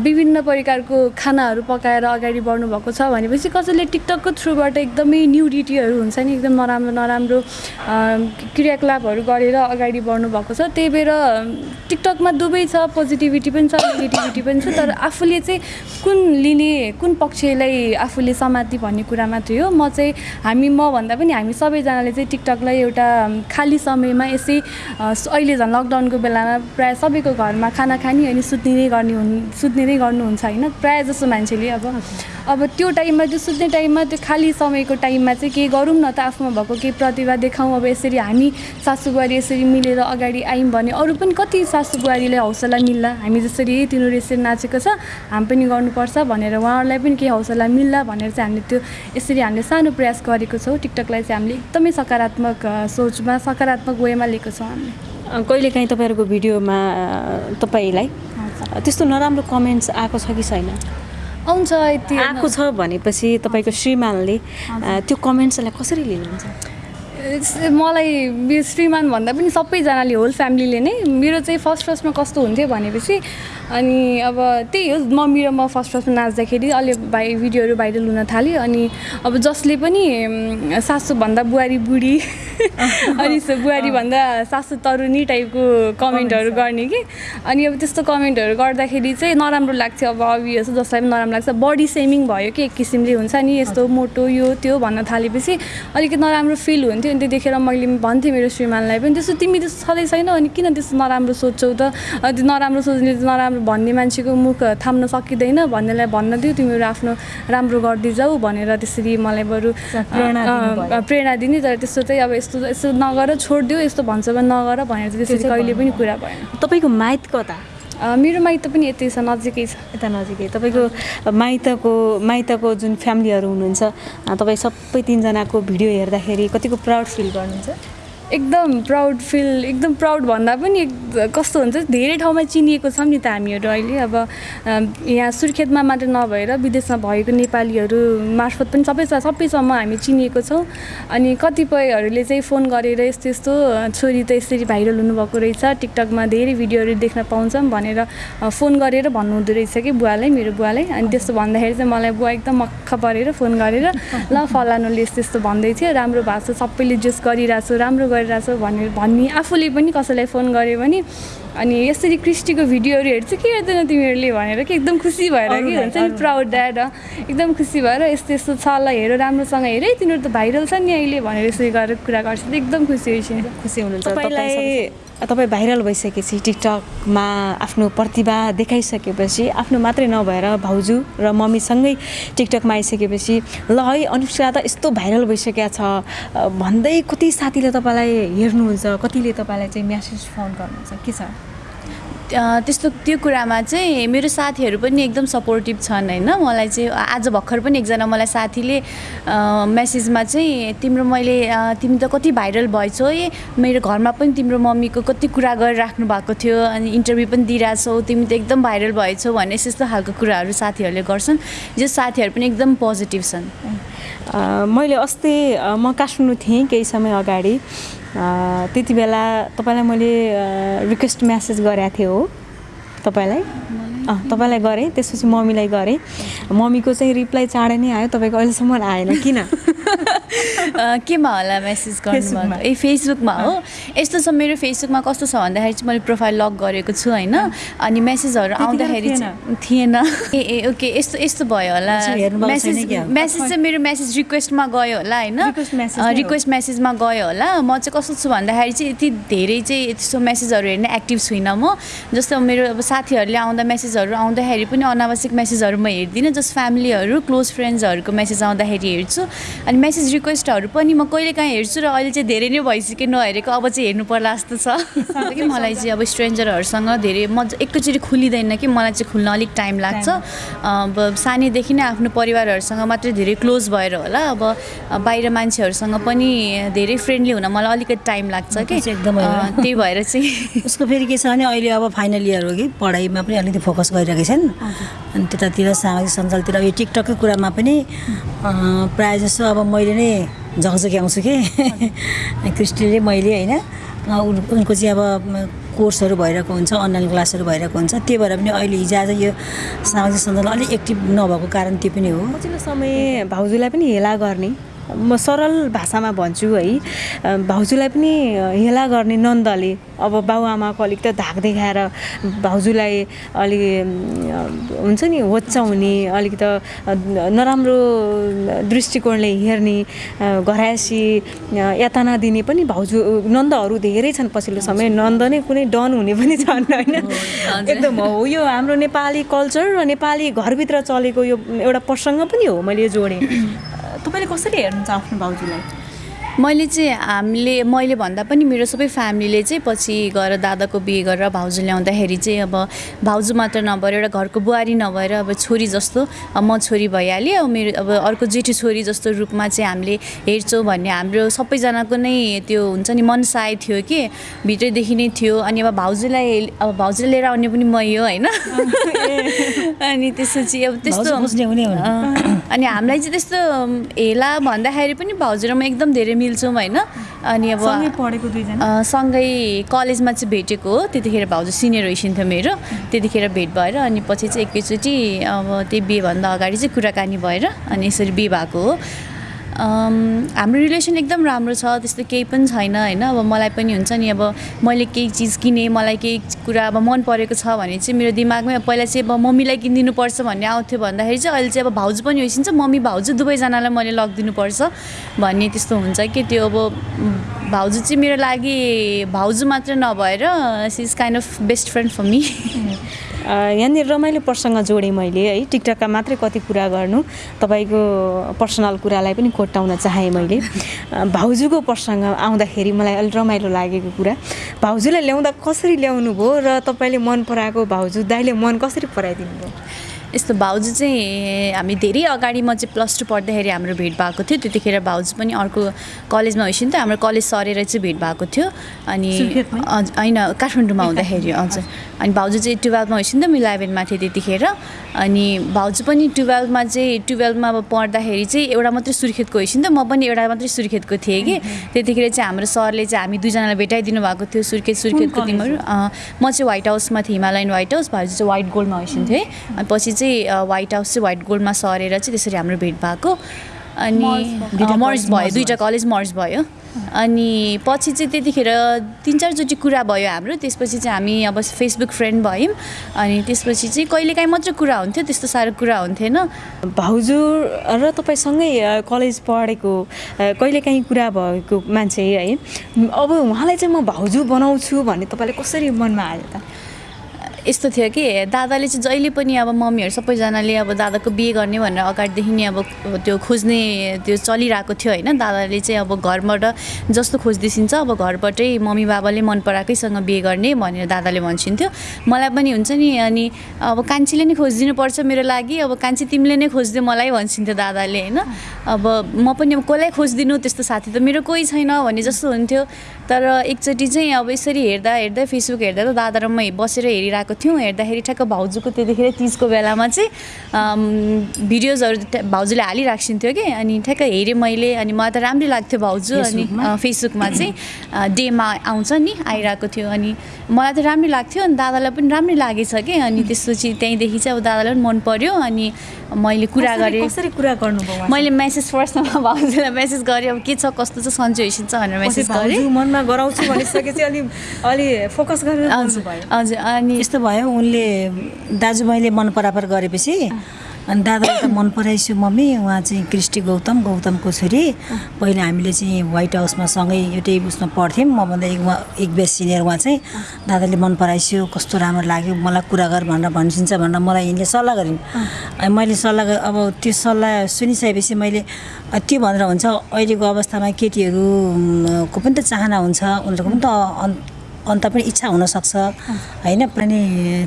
विभिन्न प्रकारको खानाहरू पकाएर अगाडि बढ्नु भएको छ भनेपछि कसैले टिकटकको थ्रुबाट एकदमै न्युडिटीहरू हुन्छ नि एकदम नराम्रो नराम्रो क्रियाकलापहरू गरेर अगाडि बढ्नु भएको छ। त्यही भएर टिकटकमा दुवै छ पोजिटिभिटी पनि छ नेगेटिभिटी पनि छ तर आफूले चाहिँ कुन लिने कुन पक्षलाई आफूले समाति भन्ने कुरा मात्रै हो म चाहिँ हामी म भन्दा पनि हामी सबैजनाले चाहिँ टिकटकलाई एउटा खाली समयमा यसै अहिले झन् लकडाउनको बेलामा प्रायः सबैको घरमा खाना खाने अनि सुत्ने नै गर्ने हुन् सुत्ने नै गर्नुहुन्छ होइन? प्रायः जसो मान्छेले अब अब त्यो टाइममा त्यो सुत्ने टाइममा त्यो खाली समयको टाइममा चाहिँ केही गरौँ न त आफूमा भएको केही प्रतिभा देखाउँ। अब यसरी हामी सासु बुहारी यसरी मिलेर अगाडि आयौँ भने अरू पनि कति सासु बुहारीलाई हौसला मिल्ला? हामी जसरी तिनीहरू यसरी नाचेको छ हामी पनि गर्नुपर्छ भनेर उहाँहरूलाई पनि केही हौसला मिल्ला भनेर चाहिँ हामीले त्यो यसरी हामीले सानो प्रयास गरेको छौँ। टिकटकलाई चाहिँ हामीले एकदमै सकारात्मक सोचमा सकारात्मक वेमा लिएको छौँ हामीले। कहिलेकाहीँ तपाईँहरूको भिडियोमा तपाईँलाई त्यस्तो नराम्रो कमेन्ट्स आएको छ कि छैन? आउँछ यति। आएको छ भनेपछि तपाईँको श्रीमानले त्यो कमेन्ट्सलाई कसरी लिनुहुन्छ? मलाई श्रीमान भन्दा पनि सबैजनाले होल फ्यामिलीले नै मेरो चाहिँ फर्स्ट फर्स्टमा कस्तो हुन्थ्यो भनेपछि अनि अब त्यही हो मम्मी र म फर्स्ट फर्स्टमा नाच्दाखेरि अलि भाइ भिडियोहरू भाइरल हुन थाल्यो। अनि अब जसले पनि सासूभन्दा बुहारी बुढी अनि बुहारीभन्दा सासू तरुनी टाइपको कमेन्टहरू गर्ने कि। अनि अब त्यस्तो कमेन्टहरू गर्दाखेरि चाहिँ नराम्रो लाग्थ्यो। अब अभियस जसलाई पनि नराम्रो लाग्छ। बडी सेमिङ भयो कि एक किसिमले हुन्छ नि यस्तो मोटो यो त्यो भन्न थालेपछि अलिकति नराम्रो फिल हुन्थ्यो। अनि त्यतिखेर मैले भन्थेँ मेरो श्रीमानलाई पनि त्यस्तो तिमी त्यस्तो छँदै छैन अनि किन त्यस्तो नराम्रो सोध्छौ त? अ, त्यो नराम्रो सोच्ने नराम्रो भन्ने मान्छेको मुख थाम्न सकिँदैन। भन्नेलाई भन्न दियो तिमीहरू आफ्नो राम्रो गर्दै जाऊ भनेर त्यसरी मलाई बरु प्रेरणा दिने तर त्यस्तो चाहिँ अब यस्तो यस्तो नगर छोडिदियो यस्तो भन्छ भने नगर भनेर त्यसरी कहिले पनि कुरा भएन। तपाईँको माइत कता? मेरो माइत पनि यतै छ नजिकै छ। यता नजिकै। तपाईँको माइतको माइतको जुन फ्यामिलीहरू हुनुहुन्छ तपाईँ सबै तिनजनाको भिडियो हेर्दाखेरि कतिको प्राउड फिल गर्नुहुन्छ? एकदम प्राउड फिल एकदम प्राउड भन्दा पनि कस्तो हुन्छ धेरै ठाउँमा चिनिएको छौँ नि त हामीहरू अहिले। अब यहाँ सुर्खेतमा मात्र नभएर विदेशमा भएको नेपालीहरू मार्फत पनि सबै सबैसम्म हामी चिनिएको छौँ। अनि कतिपयहरूले चाहिँ फोन गरेर यस्तो यस्तो छोरी त यसरी भाइरल हुनुभएको रहेछ टिकटकमा धेरै भिडियोहरू देख्न पाउँछौँ भनेर फोन गरेर भन्नुहुँदो रहेछ कि बुवालाई मेरो बुवालाई। अनि त्यस्तो भन्दाखेरि चाहिँ मलाई बुवा एकदम मक्ख परेर फोन गरेर ल फलानुले यस्तो यस्तो भन्दै थियो। राम्रो भएको छ सबैले जेस गरिरहेको छु राम्रो गरिरहेको छु भनेर भन्ने आफूले पनि कसैलाई फोन गऱ्यो भने अनि यसरी क्रिस्टीको भिडियोहरू हेर्छ के हेर्दैन तिमीहरूले भनेर कि एकदम खुसी भएर कि हुन्छ नि प्राउड ड्याड एकदम खुसी भएर यस्तो यस्तो छ ल हेर राम्रोसँग हेर। है तिनीहरू त भाइरल छ नि अहिले भनेर यसरी गरेर कुरा गर्छ। एकदम खुसी होइछ खुसी हुनुहुन्छ। तपाईँलाई तपाईँ भाइरल भइसकेपछि टिकटकमा आफ्नो प्रतिभा देखाइसकेपछि आफ्नो मात्रै नभएर भाउजू र मम्मीसँगै टिकटकमा आइसकेपछि ल है अनुष्का त यस्तो भाइरल भइसकेको छ। भन्दै कति साथीले तपाईँलाई हेर्नुहुन्छ कतिले तपाईँलाई चाहिँ म्यासेज फोन गर्नुहुन्छ? के छ? त्यस्तो त्यो कुरामा चाहिँ मेरो साथीहरू पनि एकदम सपोर्टिभ छन् होइन। मलाई चाहिँ आज भर्खर पनि एकजना मलाई साथीले मेसेजमा चाहिँ तिम्रो मैले तिमी त कति भाइरल भएछौ है मेरो घरमा पनि तिम्रो मम्मीको कति कुरा गरिराख्नु भएको थियो अनि इन्टरभ्यू पनि दिइरहेछौ तिमी त एकदम भाइरल भएछौ भन्ने यस्तो खालको कुराहरू साथीहरूले गर्छन् जो साथीहरू पनि एकदम पोजिटिभ छन्। मैले अस्ति म काठमाडौँ थिएँ केही समय अगाडि। त्यति बेला तपाईँलाई मैले रिक्वेस्ट म्यासेज गरेको थिएँ हो तपाईँलाई? तपाईँलाई गरेँ। त्यसपछि मम्मीलाई गरेँ। मम्मीको चाहिँ रिप्लाई चाँडै नै आयो। तपाईँको अहिलेसम्म आएन। किन? केमा होला मेसेज गर्नु। ए फेसबुकमा हो? यस्तो छ मेरो फेसबुकमा कस्तो छ भन्दाखेरि चाहिँ मैले प्रोफाइल लक गरेको छु होइन? अनि मेसेजहरू आउँदाखेरि चाहिँ थिएन। ए ए ओके। यस्तो यस्तो भयो होला। मेसेज? मेसेज चाहिँ मेरो मेसेज रिक्वेस्टमा गयो होला होइन। रिक्वेस्ट मेसेजमा गयो होला। म चाहिँ कस्तो छु भन्दाखेरि चाहिँ यति धेरै चाहिँ त्यस्तो मेसेजहरू हेर्ने एक्टिभ छुइनँ म। जस्तो मेरो अब साथीहरूले आउँदा मेसेजहरू आउँदाखेरि पनि अनावश्यक मेसेजहरू म हेर्दिनँ जस्ट फ्यामिलीहरू क्लोज फ्रेन्ड्सहरूको मेसेज आउँदाखेरि हेर्छु। अनि मेसेज रिक्वेस्टहरू पनि म कहिलेकाहीँ हेर्छु र अहिले चाहिँ धेरै नै भइसक्यो नहेरेको अब चाहिँ हेर्नु पर्ला जस्तो छ। कि मलाई चाहिँ अब स्ट्रेन्जरहरूसँग धेरै म एकैचोटि खुलिँदैन कि मलाई चाहिँ खुल्न अलिक टाइम लाग्छ। अब सानैदेखि नै आफ्नो परिवारहरूसँग मात्रै धेरै क्लोज भएर होला। अब बाहिर मान्छेहरूसँग पनि धेरै फ्रेन्डली हुन मलाई अलिकति टाइम लाग्छ कि। एकदमै त्यही भएर चाहिँ उसको फेरि के छ भने अहिले अब फाइनल इयर हो कि पढाइमा पनि अलिकति फोकस गरिरहेको छन्। अनि त्यतातिर सामाजिक सञ्जालतिर यो टिकटककै कुरामा पनि प्रायः जसो अब मैले नै झकझक्याउँछु कि। क्रिस्टीले मैले होइन उनको चाहिँ अब कोर्सहरू भइरहेको हुन्छ अनलाइन क्लासहरू भइरहेको हुन्छ। त्यही भएर पनि अहिले हिजो आज यो सामाजिक सञ्जाल अलिक एक्टिभ नभएको कारण त्यो पनि हो। पछिल्लो समय भाउजूलाई पनि हेला गर्ने। म सरल भाषामा भन्छु है भाउजूलाई पनि हेला गर्ने नन्दले अब बाबुआमाको अलिक त धाक देखाएर भाउजूलाई अम, हुन्छ नि होच्याउने अलिक त नराम्रो दृष्टिकोणले हेर्ने घरायसी यातना दिने पनि भाउजू नन्दहरू धेरै छन् पछिल्लो समय। नन्द नै कुनै डन हुने पनि छन् होइन? एकदम हो। यो हाम्रो नेपाली कल्चर र नेपाली घरभित्र चलेको यो एउटा प्रसङ्ग पनि हो मैले जोडेँ। तपाईँले कसरी हेर्नुहुन्छ आफ्नो भाउजूलाई मैले चाहिँ हामीले मैले भन्दा पनि मेरो सबै फ्यामिलीले चाहिँ पछि गएर दादाको बिहे गरेर भाउजू ल्याउँदाखेरि चाहिँ अब भाउजू मात्र नभएर एउटा घरको बुहारी नभएर अब छोरी जस्तो म छोरी भइहालेँ। अब मेरो अब अर्को जेठी छोरी जस्तो रूपमा चाहिँ हामीले हेर्छौँ भन्ने हाम्रो सबैजनाको नै त्यो हुन्छ नि मनसाय थियो कि भित्रैदेखि नै थियो। अनि अब भाउजूलाई अब भाउजूलाई लिएर आउने पनि मै हो होइन। अनि त्यसपछि अब त्यस्तो अनि हामीलाई चाहिँ त्यस्तो हेला भन्दाखेरि पनि भाउजू र म एकदम धेरै मिल्छौँ होइन। अनि अब सँगै पढेको सँगै कलेजमा चाहिँ भेटेको हो त्यतिखेर भाउजू सिनियर हुइसिन्थ्यो मेरो त्यतिखेर भेट भएर अनि पछि चाहिँ एकैचोटि अब त्यही बिहेभन्दा अगाडि चाहिँ कुराकानी भएर अनि यसरी बिहे भएको हो। हाम्रो रिलेसन एकदम राम्रो छ त्यस्तो केही पनि छैन होइन? अब मलाई पनि हुन्छ नि अब मैले केही चिज किनेँ मलाई केही कुरा अब मन परेको छ भने चाहिँ मेरो दिमागमै पहिला चाहिँ अब मम्मीलाई किनिदिनुपर्छ भन्ने आउँथ्यो भन्दाखेरि चाहिँ अहिले चाहिँ अब भाउजू पनि होइसिन्छ मम्मी भाउजू दुवैजनालाई मैले लगिदिनुपर्छ भन्ने त्यस्तो हुन्छ कि? त्यो अब भाउजू चाहिँ मेरो लागि भाउजू मात्र नभएर she is kind of best friend for me यहाँनिर रमाइलो प्रसङ्ग जोडेँ मैले है। टिकटकका मात्रै कति कुरा गर्नु तपाईँको पर्सनल कुरालाई पनि कोट्याउन चाहेँ मैले। भाउजूको प्रसङ्ग आउँदाखेरि मलाई अलिक रमाइलो लागेको कुरा। भाउजूलाई ल्याउँदा कसरी ल्याउनु भयो र तपाईँले मन पराएको भाउजू दाइले मन कसरी पराइदिनु भयो यस्तो भाउजू चाहिँ हामी धेरै अगाडि म चाहिँ प्लस टू पढ्दाखेरि हाम्रो भेट भएको थियो। त्यतिखेर भाउजू पनि अर्को कलेजमा होइसिन्थ्यो हाम्रो कलेज सरेर चाहिँ भेट भएको थियो। अनि होइन काठमाडौँमा हुँदाखेरि हजुर अनि भाउजू चाहिँ टुवेल्भमा होइसिन्थ्यो म इलेभेनमा थिएँ त्यतिखेर। अनि भाउजू पनि टुवेल्भमा चाहिँ टुवेल्भमा अब पढ्दाखेरि चाहिँ एउटा मात्रै सुर्खेतको होइसिन्थ्यो म पनि एउटा मात्रै सुर्खेतको थिएँ कि। त्यतिखेर चाहिँ हाम्रो सरले चाहिँ हामी दुईजनालाई भेटाइदिनु भएको थियो सुर्खेत सुर्खेतको तिमीहरू। म चाहिँ व्हाइट हाउसमा थिएँ हिमालयन व्हाइट हाउस भाउजू चाहिँ व्हाइट गोल्डमा होइसिन्थ्यो है अनि पछि चाहिँ अँ, व्हाइट हाउस चाहिँ व्हाइट गोल्डमा सरेर चाहिँ त्यसरी हाम्रो भेट भएको। अनि मर्ज भयो। दुइटा कलेज मर्ज भयो। अनि पछि चाहिँ त्यतिखेर तिन चारचोटि कुरा भयो हाम्रो त्यसपछि चाहिँ हामी अब फेसबुक फ्रेन्ड भयौँ। अनि त्यसपछि चाहिँ कहिलेकाहीँ मात्रै कुरा हुन्थ्यो त्यस्तो साह्रो कुरा हुन्थेन। भाउजू र तपाईँसँगै कलेज पढेको कहिलेकाहीँ कुरा भएको मान्छे है। अब उहाँलाई चाहिँ म भाउजू बनाउँछु भन्ने तपाईँले कसरी मनमा आयो त? यस्तो थियो कि दादाले चाहिँ जहिले पनि अब मम्मीहरू सबैजनाले अब दादाको बिहे गर्ने भनेर अगाडिदेखि नै अब त्यो खोज्ने त्यो चलिरहेको थियो होइन। दादाले चाहिँ अब घरबाट जस्तो खोजिदिइसिन्छ अब घरबाटै मम्मी बाबाले मन पराएकैसँग बिहे गर्ने भनेर दादाले भन्छिन्थ्यो। मलाई पनि हुन्छ नि अनि अब कान्छीले नै खोजिदिनुपर्छ मेरो लागि अब कान्छी तिमीले नै खोजिदियो मलाई भन्छिन्थ्यो दादाले होइन। अब म पनि अब कसलाई खोजिदिनु त्यस्तो साथी त मेरो कोही छैन भन्ने जस्तो हुन्थ्यो। तर एकचोटि चाहिँ अब यसरी हेर्दा हेर्दा फेसबुक हेर्दा त दादा र म बसेर हेरिरहेको आइरहेको थियौँ। हेर्दाखेरि ठ्याक्क भाउजूको त्यतिखेर तिजको बेलामा चाहिँ भिडियोजहरू भाउजूले हालिराख्सिन्थ्यो कि। अनि ठ्याक्क हेरेँ मैले अनि मलाई त राम्रै लाग्थ्यो भाउजू। अनि फेसबुकमा? चाहिँ डेमा आउँछ नि आइरहेको थियो। अनि मलाई त राम्रै लाग्थ्यो अनि दादालाई पनि राम्रै लागेछ कि। अनि त्यसपछि त्यहीँदेखि चाहिँ अब दादालाई पनि मन पर्यो। अनि मैले कुरा गरेँ। कसरी कुरा गर्नुभयो? मैले मेसेज फर्स्टमा भाउजूलाई मेसेज गरेँ अब के छ कस्तो छ सन्चो हेसिन्छ भनेर मेसेज गरेँ। मनमा गराउँछु भनिसकेपछि अलि अलि फोकस गरेर हजुर अनि यस्तो भयो उनले दाजुभाइले मन परापर गरेपछि अनि दादालाई त मन पराइसु मम्मी उहाँ चाहिँ क्रिस्टी गौतम गौतमको छोरी पहिला हामीले चाहिँ व्हाइट हाउसमा सँगै एउटै उसमा पढ्थ्यौँ। मभन्दा एक उहाँ एक बेस सिनियर उहाँ चाहिँ दादाले मन पराइसु कस्तो राम्रो लाग्यो मलाई कुरा गर भनेर भनिदिन्छ भनेर मलाई यिनले सल्लाह गरिन्। मैले सल्लाह अब त्यो सल्लाह सुनिसकेपछि मैले त्यो भनेर हुन्छ। अहिलेको अवस्थामा केटीहरू म, को पनि त चाहना हुन्छ उनीहरूको पनि त अन्त पनि इच्छा हुनसक्छ। होइन? अनि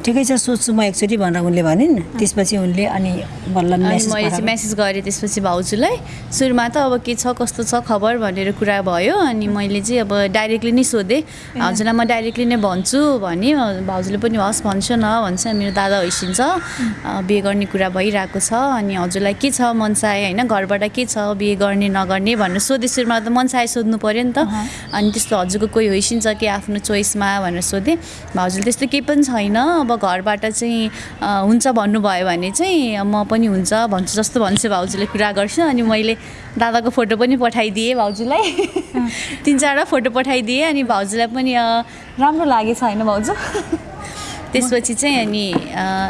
ठिकै छ सोध्छु म एकचोटि भनेर उनले भनिन्। त्यसपछि उनले अनि बल्ल मैले चाहिँ मेसेज गरेँ त्यसपछि भाउजूलाई। सुरुमा त अब के छ कस्तो छ खबर भनेर कुरा भयो। अनि मैले चाहिँ अब डाइरेक्टली नै सोधेँ। हजुरलाई म डाइरेक्टली नै भन्छु भने भाउजूले पनि हस् भन्छ न भन्छ मेरो दादा होइसिन्छ बिहे गर्ने कुरा भइरहेको छ। अनि हजुरलाई के छ मनसाय होइन? घरबाट के छ बिहे गर्ने नगर्ने भनेर सोधेँ। सुरुमा त मनसाय सोध्नु पऱ्यो नि त। अनि त्यस्तो हजुरको कोही होइसिन्छ कि आफ्नो चोइसमा भनेर सोधेँ। भाउजूले त्यस्तो केही पनि छैन। अब घरबाट चाहिँ हुन्छ भन्नुभयो भने चाहिँ म पनि हुन्छ भन्छु जस्तो भन्छु भाउजूले कुरा गर्छु। अनि मैले दादाको फोटो पनि पठाइदिएँ भाउजूलाई। तिन चारवटा फोटो पठाइदिएँ अनि भाउजूलाई पनि राम्रो लागेछ होइन भाउजू। त्यसपछि चाहिँ अनि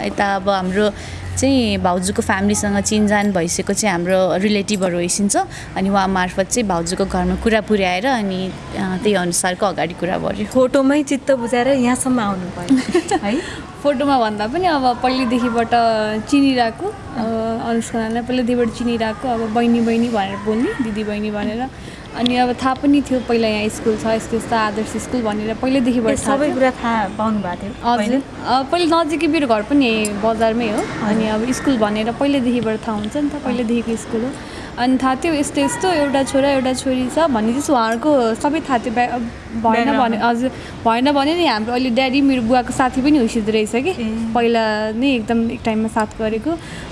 यता अब हाम्रो चाहिँ भाउजूको फ्यामिलीसँग चिनजान भइसकेको चाहिँ हाम्रो रिलेटिभहरू होइसिन्छ अनि उहाँ मार्फत चाहिँ भाउजूको घरमा कुरा पुर्याएर अनि त्यही अनुसारको अगाडि कुरा बढ्यो फोटोमै चित्त बुझाएर यहाँसम्म आउनु भयो है? फोटोमा भन्दा पनि अब पहिल्यैदेखिबाट चिनिरहेको अनुष्कालाई पहिल्यैदेखिबाट चिनिरहेको अब बहिनी बहिनी भनेर बोल्ने दिदी बहिनी भनेर। अनि अब थाहा पनि थियो पहिला यहाँ स्कुल छ यस्तो यस्तो आदर्श स्कुल भनेर पहिल्यैदेखिबाट सबै। कुरा थाहा पाउनु भएको थियो हजुर। पहिले? अ, पहिला नजिकै मेरो घर पनि बजारमै हो। अनि अब स्कुल भनेर पहिल्यैदेखिबाट थाहा हुन्छ नि त पहिल्यैदेखिको स्कुल हो। अनि थाहा थियो यस्तो यस्तो एउटा छोरा एउटा छोरी छ भन्ने चाहिँ उहाँहरूको सबै थाहा थियो। भएन भने हजुर भएन भने नि हाम्रो अहिले ड्याडी मेरो बुवाको साथी पनि हुसिँदो रहेछ कि। पहिला नै एकदम एक टाइममा साथ गरेको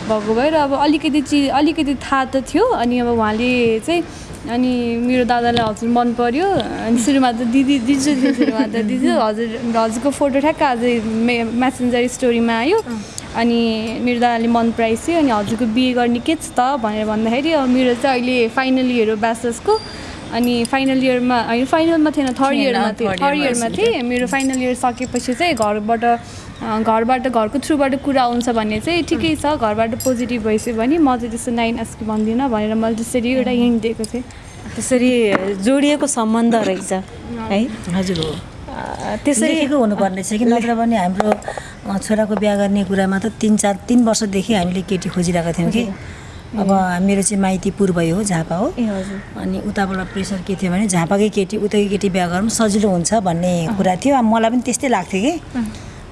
भएको भएर अब अलिकति चिज अलिकति थाहा त थियो। अनि अब उहाँले चाहिँ अनि मेरो दादालाई हजुर मन पर्यो अनि सुरुमा त दिदी दिजु सुरुमा त दिजु हजुर हजुरको फोटो ठ्याक्क अझै मे मेसेन्जर स्टोरीमा आयो। अनि मेरो दादाले मन पराइसक्यो अनि हजुरको बिहे गर्ने के छ त भनेर भन्दाखेरि अब मेरो चाहिँ अहिले फाइनल इयर हो ब्याचलर्सको। अनि फाइनल इयरमा होइन फाइनलमा थिएन थर्ड इयरमा थियो थर्ड इयरमा। थिएँ। मेरो फाइनल इयर सकेपछि चाहिँ घरबाट अँ, घरबाट घरको थ्रुबाट कुरा आउँछ भने चाहिँ ठिकै छ। घरबाट पोजिटिभ भइसक्यो भने म चाहिँ त्यस्तो नाइन एसके भन्दिनँ भनेर मैले त्यसरी एउटा हिन्ट दिएको थिएँ त्यसरी जोडिएको सम्बन्ध रहेछ है? हजुर। हो त्यसरी लेखेको हुनुपर्ने छ कि? नत्र भने हाम्रो छोराको बिहा गर्ने कुरामा त तिन चार तिन वर्षदेखि हामीले केटी खोजिरहेका थियौँ कि? अब मेरो चाहिँ माइती पूर्वै हो झापा हो। अनि उताबाट प्रेसर के थियो भने झापाकै केटी उतैकै केटी बिहा गर्नु सजिलो हुन्छ भन्ने कुरा थियो। अब मलाई पनि त्यस्तै लाग्थ्यो कि।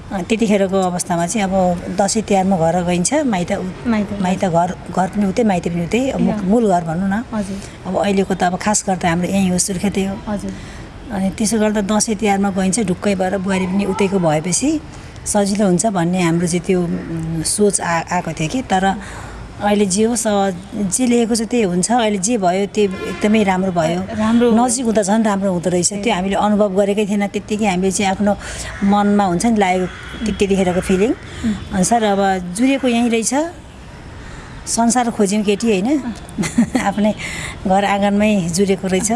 त्यतिखेरको अवस्थामा चाहिँ अब दसैँ तिहारमा घर गइन्छ माइत माइत। घर। घर पनि उतै माइत पनि उतै। मूल घर भनौँ न। अब अहिलेको त अब खास गरेर हाम्रो यहीँ हो सुर्खेतै हो। अनि त्यसो गर्दा दसैँ तिहारमा गइन्छ ढुक्कै भएर बुहारी पनि उतैको भएपछि सजिलो हुन्छ भन्ने हाम्रो चाहिँ त्यो सोच आ आएको थियो कि। तर अहिले जे होस् जे लेखेको छ त्यही हुन्छ। अहिले जे भयो त्यो एकदमै राम्रो भयो। राम्रो। नजिक हुँदा झन् राम्रो हुँदो रहेछ। त्यो हामीले अनुभव गरेकै थिएन त्यत्तिकै हामीले चाहिँ आफ्नो मनमा हुन्छ नि लागेको त्य- त्यतिखेरको फिलिङ अनुसार अब जुरेको यहीँ रहेछ। संसार खोज्यौँ केटी होइन। आफ्नै घर आँगनमै जुरेको रहेछ।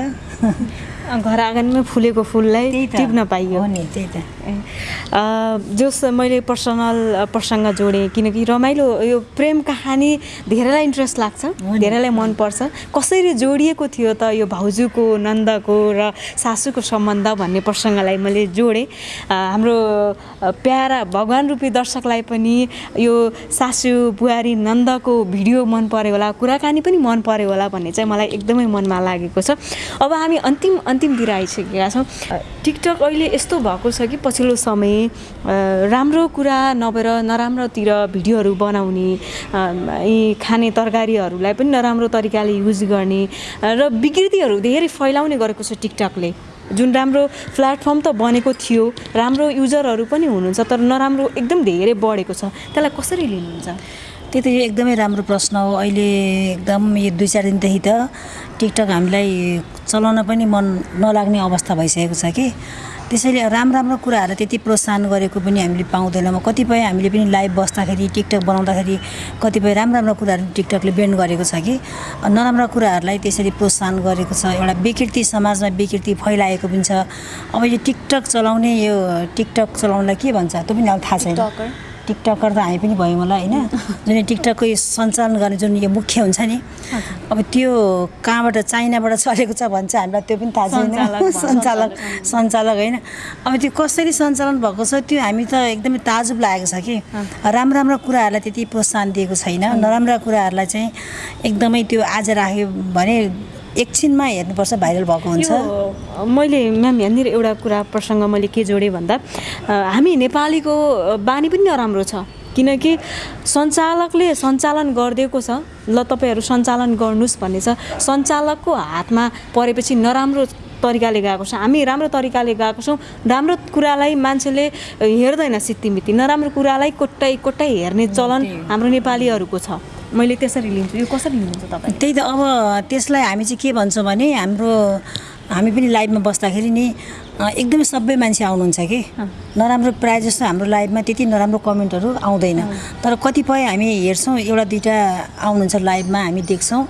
घर आँगनमै फुलेको फुललाई टिप्न पाइयो। नि त्यही त। जस मैले पर्सनल प्रसङ्ग जोडेँ किनकि रमाइलो यो प्रेम कहानी धेरैलाई इन्ट्रेस्ट लाग्छ। धेरैलाई मनपर्छ। कसरी जोडिएको थियो त यो भाउजूको नन्दको र सासूको सम्बन्ध भन्ने प्रसङ्गलाई मैले जोडेँ। हाम्रो प्यारा भगवान् रूपी दर्शकलाई पनि यो सासू बुहारी नन्दको भिडियो मन पऱ्यो होला कुराकानी पनि मन पऱ्यो होला भन्ने चाहिँ मलाई एकदमै मनमा लागेको छ। अब हामी अन्तिम अन्तिमतिर आइसकेका छौँ। टिकटक अहिले यस्तो भएको छ कि पछिल्लो समय राम्रो कुरा नभएर नराम्रोतिर भिडियोहरू बनाउने यी खाने तरकारीहरूलाई पनि नराम्रो तरिकाले युज गर्ने र विकृतिहरू धेरै फैलाउने गरेको छ टिकटकले। जुन राम्रो प्लेटफर्म त बनेको थियो राम्रो युजरहरू पनि हुनुहुन्छ तर नराम्रो एकदम धेरै बढेको छ। त्यसलाई कसरी लिनुहुन्छ? त्यही त यो एकदमै राम्रो प्रश्न हो। अहिले एकदम यो दुई चार दिनदेखि त टिकटक हामीलाई चलाउन पनि मन नलाग्ने अवस्था भइसकेको छ कि। त्यसैले राम्रो राम्रो कुराहरूलाई त्यति प्रोत्साहन गरेको पनि हामीले पाउँदैनौँ। कतिपय हामीले पनि लाइभ बस्दाखेरि टिकटक बनाउँदाखेरि कतिपय राम्रो राम्रो कुराहरू टिकटकले बेन्ड गरेको छ कि। नराम्रा कुराहरूलाई त्यसरी प्रोत्साहन गरेको छ। एउटा विकृति समाजमा विकृति फैलाएको पनि छ। अब यो टिकटक चलाउने यो टिकटक चलाउनलाई के भन्छ त्यो पनि अब थाहा छैन। टिकटकर त हामी पनि भयौँ होला होइन? जुन टिकटकको यो सञ्चालन गर्ने जुन यो मुख्य हुन्छ नि अब त्यो कहाँबाट चाइनाबाट चलेको छ भन्छ हामीलाई त्यो पनि थाहा छैन। सञ्चालक सञ्चालक होइन? अब त्यो कसरी सञ्चालन भएको छ त्यो हामी त एकदमै ताजुब लागेको छ कि। राम्रो राम्रो कुराहरूलाई त्यति प्रोत्साहन दिएको छैन। नराम्रा कुराहरूलाई चाहिँ एकदमै त्यो आज राख्यो भने एकछिनमा हेर्नुपर्छ भाइरल भएको हुन्छ। मैले म्याम यहाँनिर एउटा कुरा प्रसङ्ग मैले के जोडेँ भन्दा हामी नेपालीको बानी पनि नराम्रो छ। किनकि सञ्चालकले सञ्चालन गरिदिएको छ। ल तपाईँहरू सञ्चालन गर्नुहोस् भन्ने छ। सञ्चालकको हातमा परेपछि नराम्रो तरिकाले गएको छ। हामी राम्रो तरिकाले गएको छौँ। राम्रो कुरालाई मान्छेले हेर्दैन सित्तिमिति नराम्रो कुरालाई कोट्टाइ कोट्टाइ हेर्ने चलन हाम्रो नेपालीहरूको छ। मैले त्यसरी लिन्छु। यो कसरी लिनुहुन्छ तपाईँ? त्यही त अब त्यसलाई हामी चाहिँ के भन्छौँ भने हाम्रो हामी पनि लाइभमा बस्दाखेरि नि एकदमै सबै मान्छे आउनुहुन्छ कि? नराम्रो प्रायः जस्तो हाम्रो लाइभमा त्यति नराम्रो कमेन्टहरू आउँदैन। तर कतिपय हामी हेर्छौँ एउटा दुइटा आउनुहुन्छ लाइभमा हामी देख्छौँ।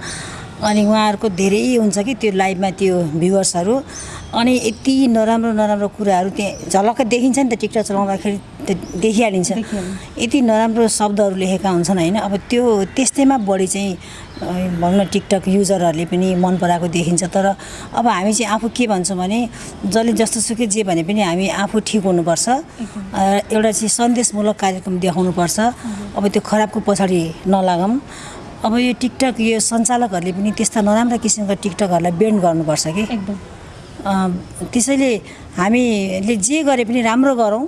अनि उहाँहरूको धेरै हुन्छ कि त्यो लाइभमा त्यो भ्युवर्सहरू अनि यति नराम्रो नराम्रो कुराहरू त्यहाँ झलक्क देखिन्छ नि त टिकटक चलाउँदाखेरि त्यो देखिहालिन्छ। यति नराम्रो शब्दहरू लेखेका हुन्छन् होइन। अब त्यो त्यस्तैमा बढी चाहिँ भनौँ न टिकटक युजरहरूले पनि मन पराएको देखिन्छ। तर अब हामी चाहिँ आफू के भन्छौँ भने जसले जस्तो सुकै जे भने पनि हामी आफू ठिक हुनुपर्छ। एउटा चाहिँ सन्देशमूलक कार्यक्रम देखाउनुपर्छ। अब त्यो खराबको पछाडि नलागौँ। अब यो टिकटक यो सञ्चालकहरूले पनि त्यस्ता नराम्रा किसिमका टिकटकहरूलाई बेन्ड गर्नुपर्छ कि? एकदम। त्यसैले हामीले जे गरे पनि राम्रो गरौँ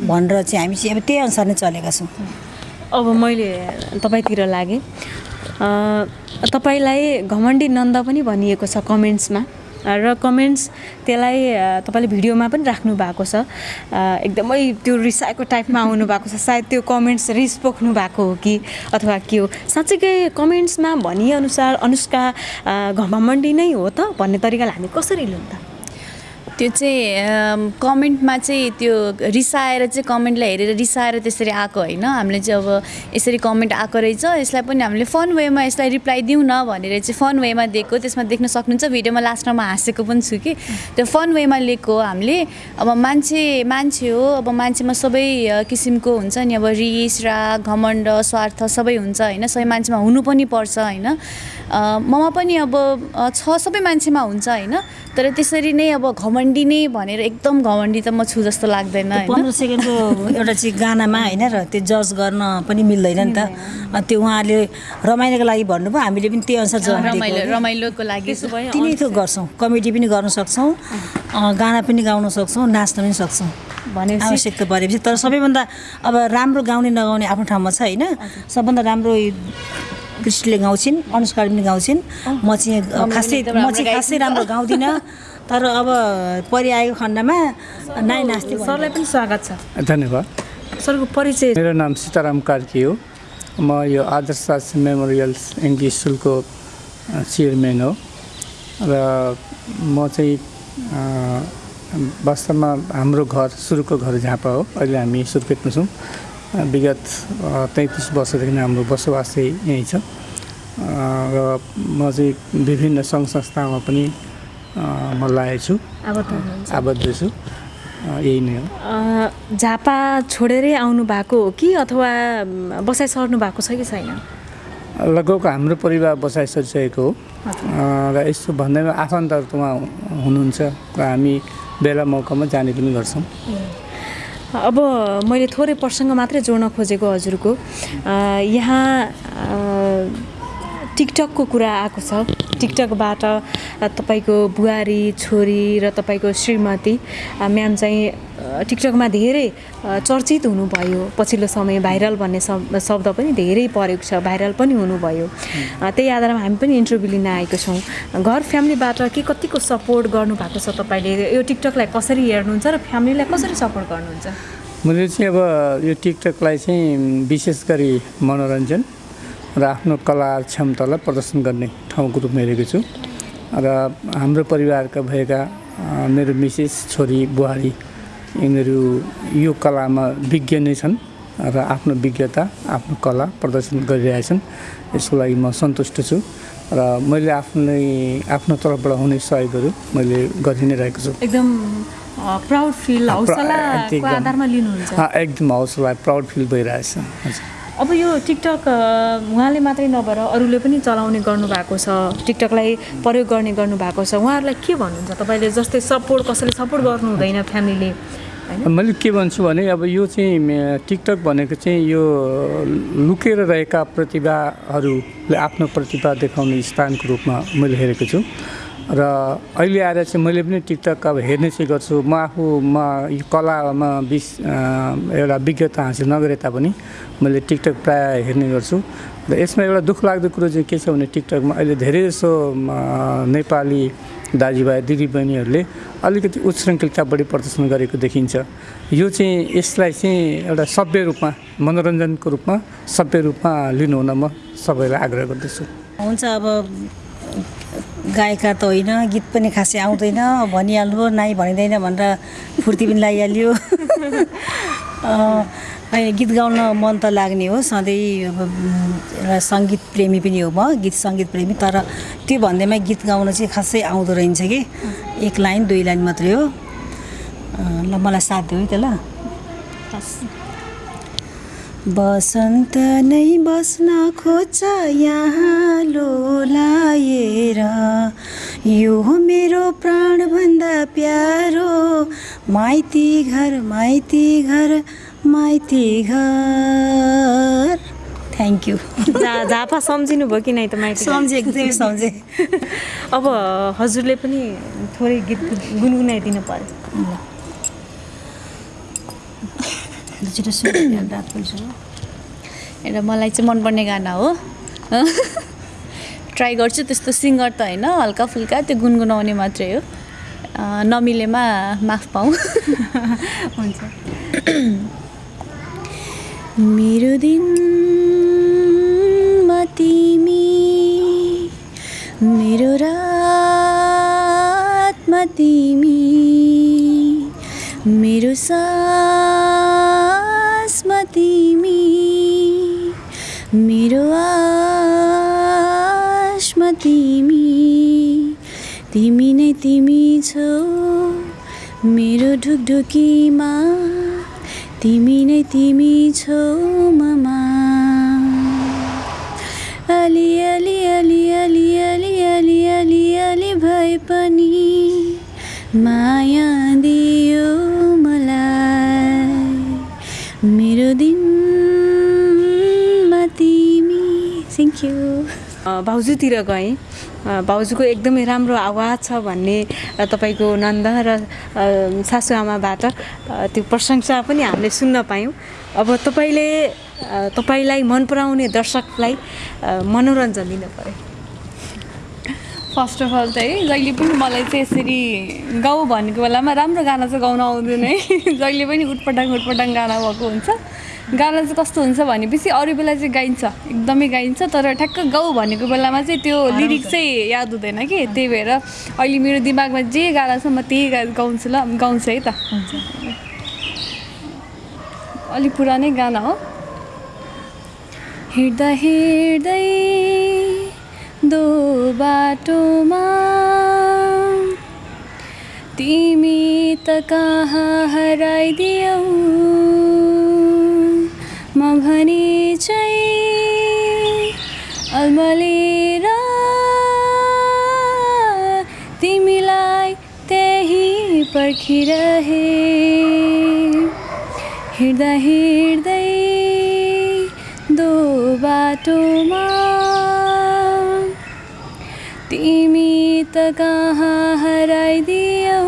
भनेर चाहिँ हामी चाहिँ अब त्यही अनुसार नै चलेका छौँ। अब मैले तपाईँतिर लागेँ। तपाईँलाई घमण्डी नन्द पनि भनिएको छ कमेन्ट्समा र कमेन्ट्स त्यसलाई तपाईँले भिडियोमा पनि राख्नु भएको छ। एकदमै त्यो रिसाएको टाइपमा आउनु भएको छ। सायद त्यो कमेन्ट्स रिस पोख्नु भएको हो कि अथवा के हो? साँच्चीकै कमेन्ट्समा भनिअनुसार अनुष्का घमण्डी नै हो त भन्ने तरिकाले हामी कसरी लिउँ त त्यो चाहिँ कमेन्टमा चाहिँ त्यो रिसाएर चाहिँ कमेन्टलाई हेरेर रिसाएर त्यसरी आएको होइन। हामीले चाहिँ अब यसरी कमेन्ट आएको रहेछ यसलाई पनि हामीले फन वेमा यसलाई रिप्लाई दिउँ न भनेर चाहिँ फन वेमा दिएको। त्यसमा देख्न सक्नुहुन्छ भिडियोमा लास्टमा म हाँसेको पनि छु कि। त्यो फन वेमा लिएको हामीले। अब मान्छे मान्छे हो अब मान्छेमा सबै किसिमको हुन्छ नि अब रिस राग घमण्ड स्वार्थ सबै हुन्छ होइन। सबै मान्छेमा हुनु पनि पर्छ होइन। ममा पनि अब छ सबै मान्छेमा हुन्छ होइन। तर त्यसरी नै अब घमण्डी नै भनेर एकदम घमण्डी त म छु जस्तो लाग्दैन पन्ध्र सेकेन्डको एउटा चाहिँ गानामा होइन र त्यो जज गर्न पनि मिल्दैन नि त। त्यो उहाँहरूले रमाइलोको लागि भन्नुभयो हामीले पनि त्यही अनुसार रमाइलो। रमाइलोको लागि तिनै थोक गर्छौँ कमेडी पनि गर्न सक्छौँ गाना पनि गाउन सक्छौँ नाच्न पनि सक्छौँ। भनेपछि आवश्यकता परेपछि। तर सबैभन्दा अब राम्रो गाउने नगाउने आफ्नो ठाउँमा छ होइन। सबभन्दा राम्रो कृष्णले गाउँछिन् अनुष्काले पनि गाउँछिन्। म चाहिँ खासै म चाहिँ खासै राम्रो गाउँदिनँ। तर अब परिआएको खण्डमा नाइ भन्नु। सरलाई पनि स्वागत छ। धन्यवाद। सरको परिचय। मेरो नाम सीताराम कार्की हो। म यो आदर्श मेमोरियल्स इङ्ग्लिस स्कुलको चेयरम्यान हो। र म चाहिँ वास्तवमा हाम्रो घर सुरुको घर झापा हो। अहिले हामी सुर्खेतमा छौँ। विगत तैँतिस वर्षदेखि हाम्रो बसोबास चाहिँ यहीँ छ। र म चाहिँ विभिन्न सङ्घ संस्थामा पनि म लागेको छु आबद्ध छु। यही नै हो। झापा छोडेरै आउनु भएको हो कि अथवा बसाइ सर्नु भएको छ कि छैन? लगभग हाम्रो परिवार बसाइ सरिसकेको हो र यस्तो भन्दैमा आफन्तहरू त उहाँ हुनुहुन्छ। र हामी बेला मौकामा जाने पनि गर्छौँ। अब मैले थोरै प्रसङ्ग मात्रै जोड्न खोजेको हजुरको। यहाँ टिकटकको कुरा आएको छ। टिकटकबाट तपाईँको बुहारी छोरी र तपाईँको श्रीमती म्याम चाहिँ टिकटकमा धेरै चर्चित हुनुभयो। पछिल्लो समय भाइरल भन्ने शब्द पनि धेरै परेको छ भाइरल पनि हुनुभयो। त्यही आधारमा हामी पनि इन्टरभ्यू लिन आएको छौँ। घर फ्यामिलीबाट के कतिको सपोर्ट गर्नुभएको छ तपाईँले? यो टिकटकलाई कसरी हेर्नुहुन्छ र फ्यामिलीलाई कसरी सपोर्ट गर्नुहुन्छ? मैले चाहिँ अब यो टिकटकलाई चाहिँ विशेष गरी मनोरञ्जन र आफ्नो कला क्षमतालाई प्रदर्शन गर्ने ठाउँको रूपमा हेरेको छु। र हाम्रो परिवारका भएका मेरो मिसेस छोरी बुहारी यिनीहरू यो कलामा विज्ञ नै छन् र आफ्नो विज्ञता आफ्नो कला प्रदर्शन गरिरहेछन् यसको लागि म सन्तुष्ट छु र मैले आफ्नै आफ्नो तर्फबाट हुने सहयोगहरू मैले गरि नै रहेको छु। एकदम प्राउड फिल हौसलाको। आधारमा लिनुहुन्छ। एकदम हौसला प्राउड फिल भइरहेछ। हजुर। अब यो टिकटक उहाँले मात्रै नभएर अरूले पनि चलाउने गर्नुभएको छ टिकटकलाई प्रयोग गर्ने गर्नुभएको छ उहाँहरूलाई के भन्नुहुन्छ? तपाईँले जस्तै सपोर्ट कसैले सपोर्ट गर्नु हुँदैन फ्यामिलीले मैले के भन्छु भने अब यो चाहिँ टिकटक भनेको चाहिँ यो लुकेर रहेका प्रतिभाहरूले आफ्नो प्रतिभा देखाउने स्थानको रूपमा मैले हेरेको छु। र अहिले आएर चाहिँ मैले पनि टिकटक अब हेर्ने चाहिँ गर्छु। म आफूमा यो कलामा अ, एउटा विज्ञता हासिल नगरे तापनि मैले टिकटक प्रायः हेर्ने गर्छु। र यसमा एउटा दुःख लाग्दो कुरो चाहिँ के छ भने टिकटकमा अहिले धेरै जसो नेपाली दाजुभाइ दिदीबहिनीहरूले अलिकति उच्छृङ्खलता बढी प्रदर्शन गरेको देखिन्छ। यो चाहिँ यसलाई चाहिँ एउटा सभ्य रूपमा मनोरञ्जनको रूपमा सभ्य रूपमा लिनु हुन म सबैलाई आग्रह गर्दछु। हुन्छ अब गायिका त होइन गीत पनि खासै आउँदैन भनिहाल्नु नाइ भनिँदैन भनेर फुर्ती पनि लगाइहाल्यो होइन गीत गाउन मन त लाग्ने हो सधैँ अब एउटा सङ्गीत प्रेमी पनि हो म गीत सङ्गीत प्रेमी तर त्यो भन्दैमा गीत गाउन चाहिँ खासै आउँदो रहेछ कि। एक लाइन दुई लाइन मात्रै हो। ल मलाई साथ दियो है त ल बसन्त नै बस्न खोज्छ यहाँ लोलाएर यो मेरो प्राणभन्दा प्यारो माइती घर माइती घर माइती घर। थ्याङ्क यू झापा सम्झिनु भयो कि नै त माइती सम्झेँ एकदमै सम्झेँ। अब हजुरले पनि थोरै गीत गुनगुनाइदिनु पर्यो। छिटो सुन्नु रात पर्छ एउटा मलाई चाहिँ मनपर्ने गाना हो। ट्राई गर्छु त्यस्तो सिङ्गर त होइन हल्का फुल्का त्यो गुनगुनाउने मात्रै हो। नमिलेमा माफ पाऊँ। हुन्छ। मेरो दिनमा तिमी मेरो रातमा तिमी मेरो सासमा तिमी मेरो आशमा तिमी। तिमी नै तिमी छौ मेरो ढुकढुकीमा। तिमी नै तिमी छौ ममा। अलि अलि अलि अलि अलि अलि अलि अलि भए पनि माया भाउजूतिर गएँ। भाउजूको एकदमै राम्रो आवाज छ भन्ने तपाईँको नन्द र सासुआमाबाट त्यो प्रशंसा पनि हामीले सुन्न पायौँ। अब तपाईँले तपाईँलाई मन पराउने दर्शकलाई मनोरञ्जन दिनु पऱ्यो फर्स्ट अफ अल चाहिँ जहिले पनि मलाई चाहिँ यसरी गाउँ भनेको बेलामा राम्रो गाना चाहिँ गाउन आउँदैन है। जहिले पनि उटपटाङ उटपटाङ गाना भएको हुन्छ। गाना चाहिँ कस्तो हुन्छ भनेपछि अरू बेला चाहिँ गाइन्छ एकदमै गाइन्छ। तर ठ्याक्क गाउँ भनेको बेलामा चाहिँ त्यो लिरिक्स चाहिँ याद हुँदैन कि। त्यही भएर अहिले मेरो दिमागमा जे गाना छ म त्यही गा गाउँछु ल गाउँछु है त। अलिक पुरानै गाना हो। हिँड्दा हिँड्दै दो बाटोमा। तिमी त कहाँ हराइदियौ? म भने चाहिँ तिमीलाई त्यही पर्खिरहे। हिँड्दा हिँड्दै दो बाटोमा कहाँ हराइदियौ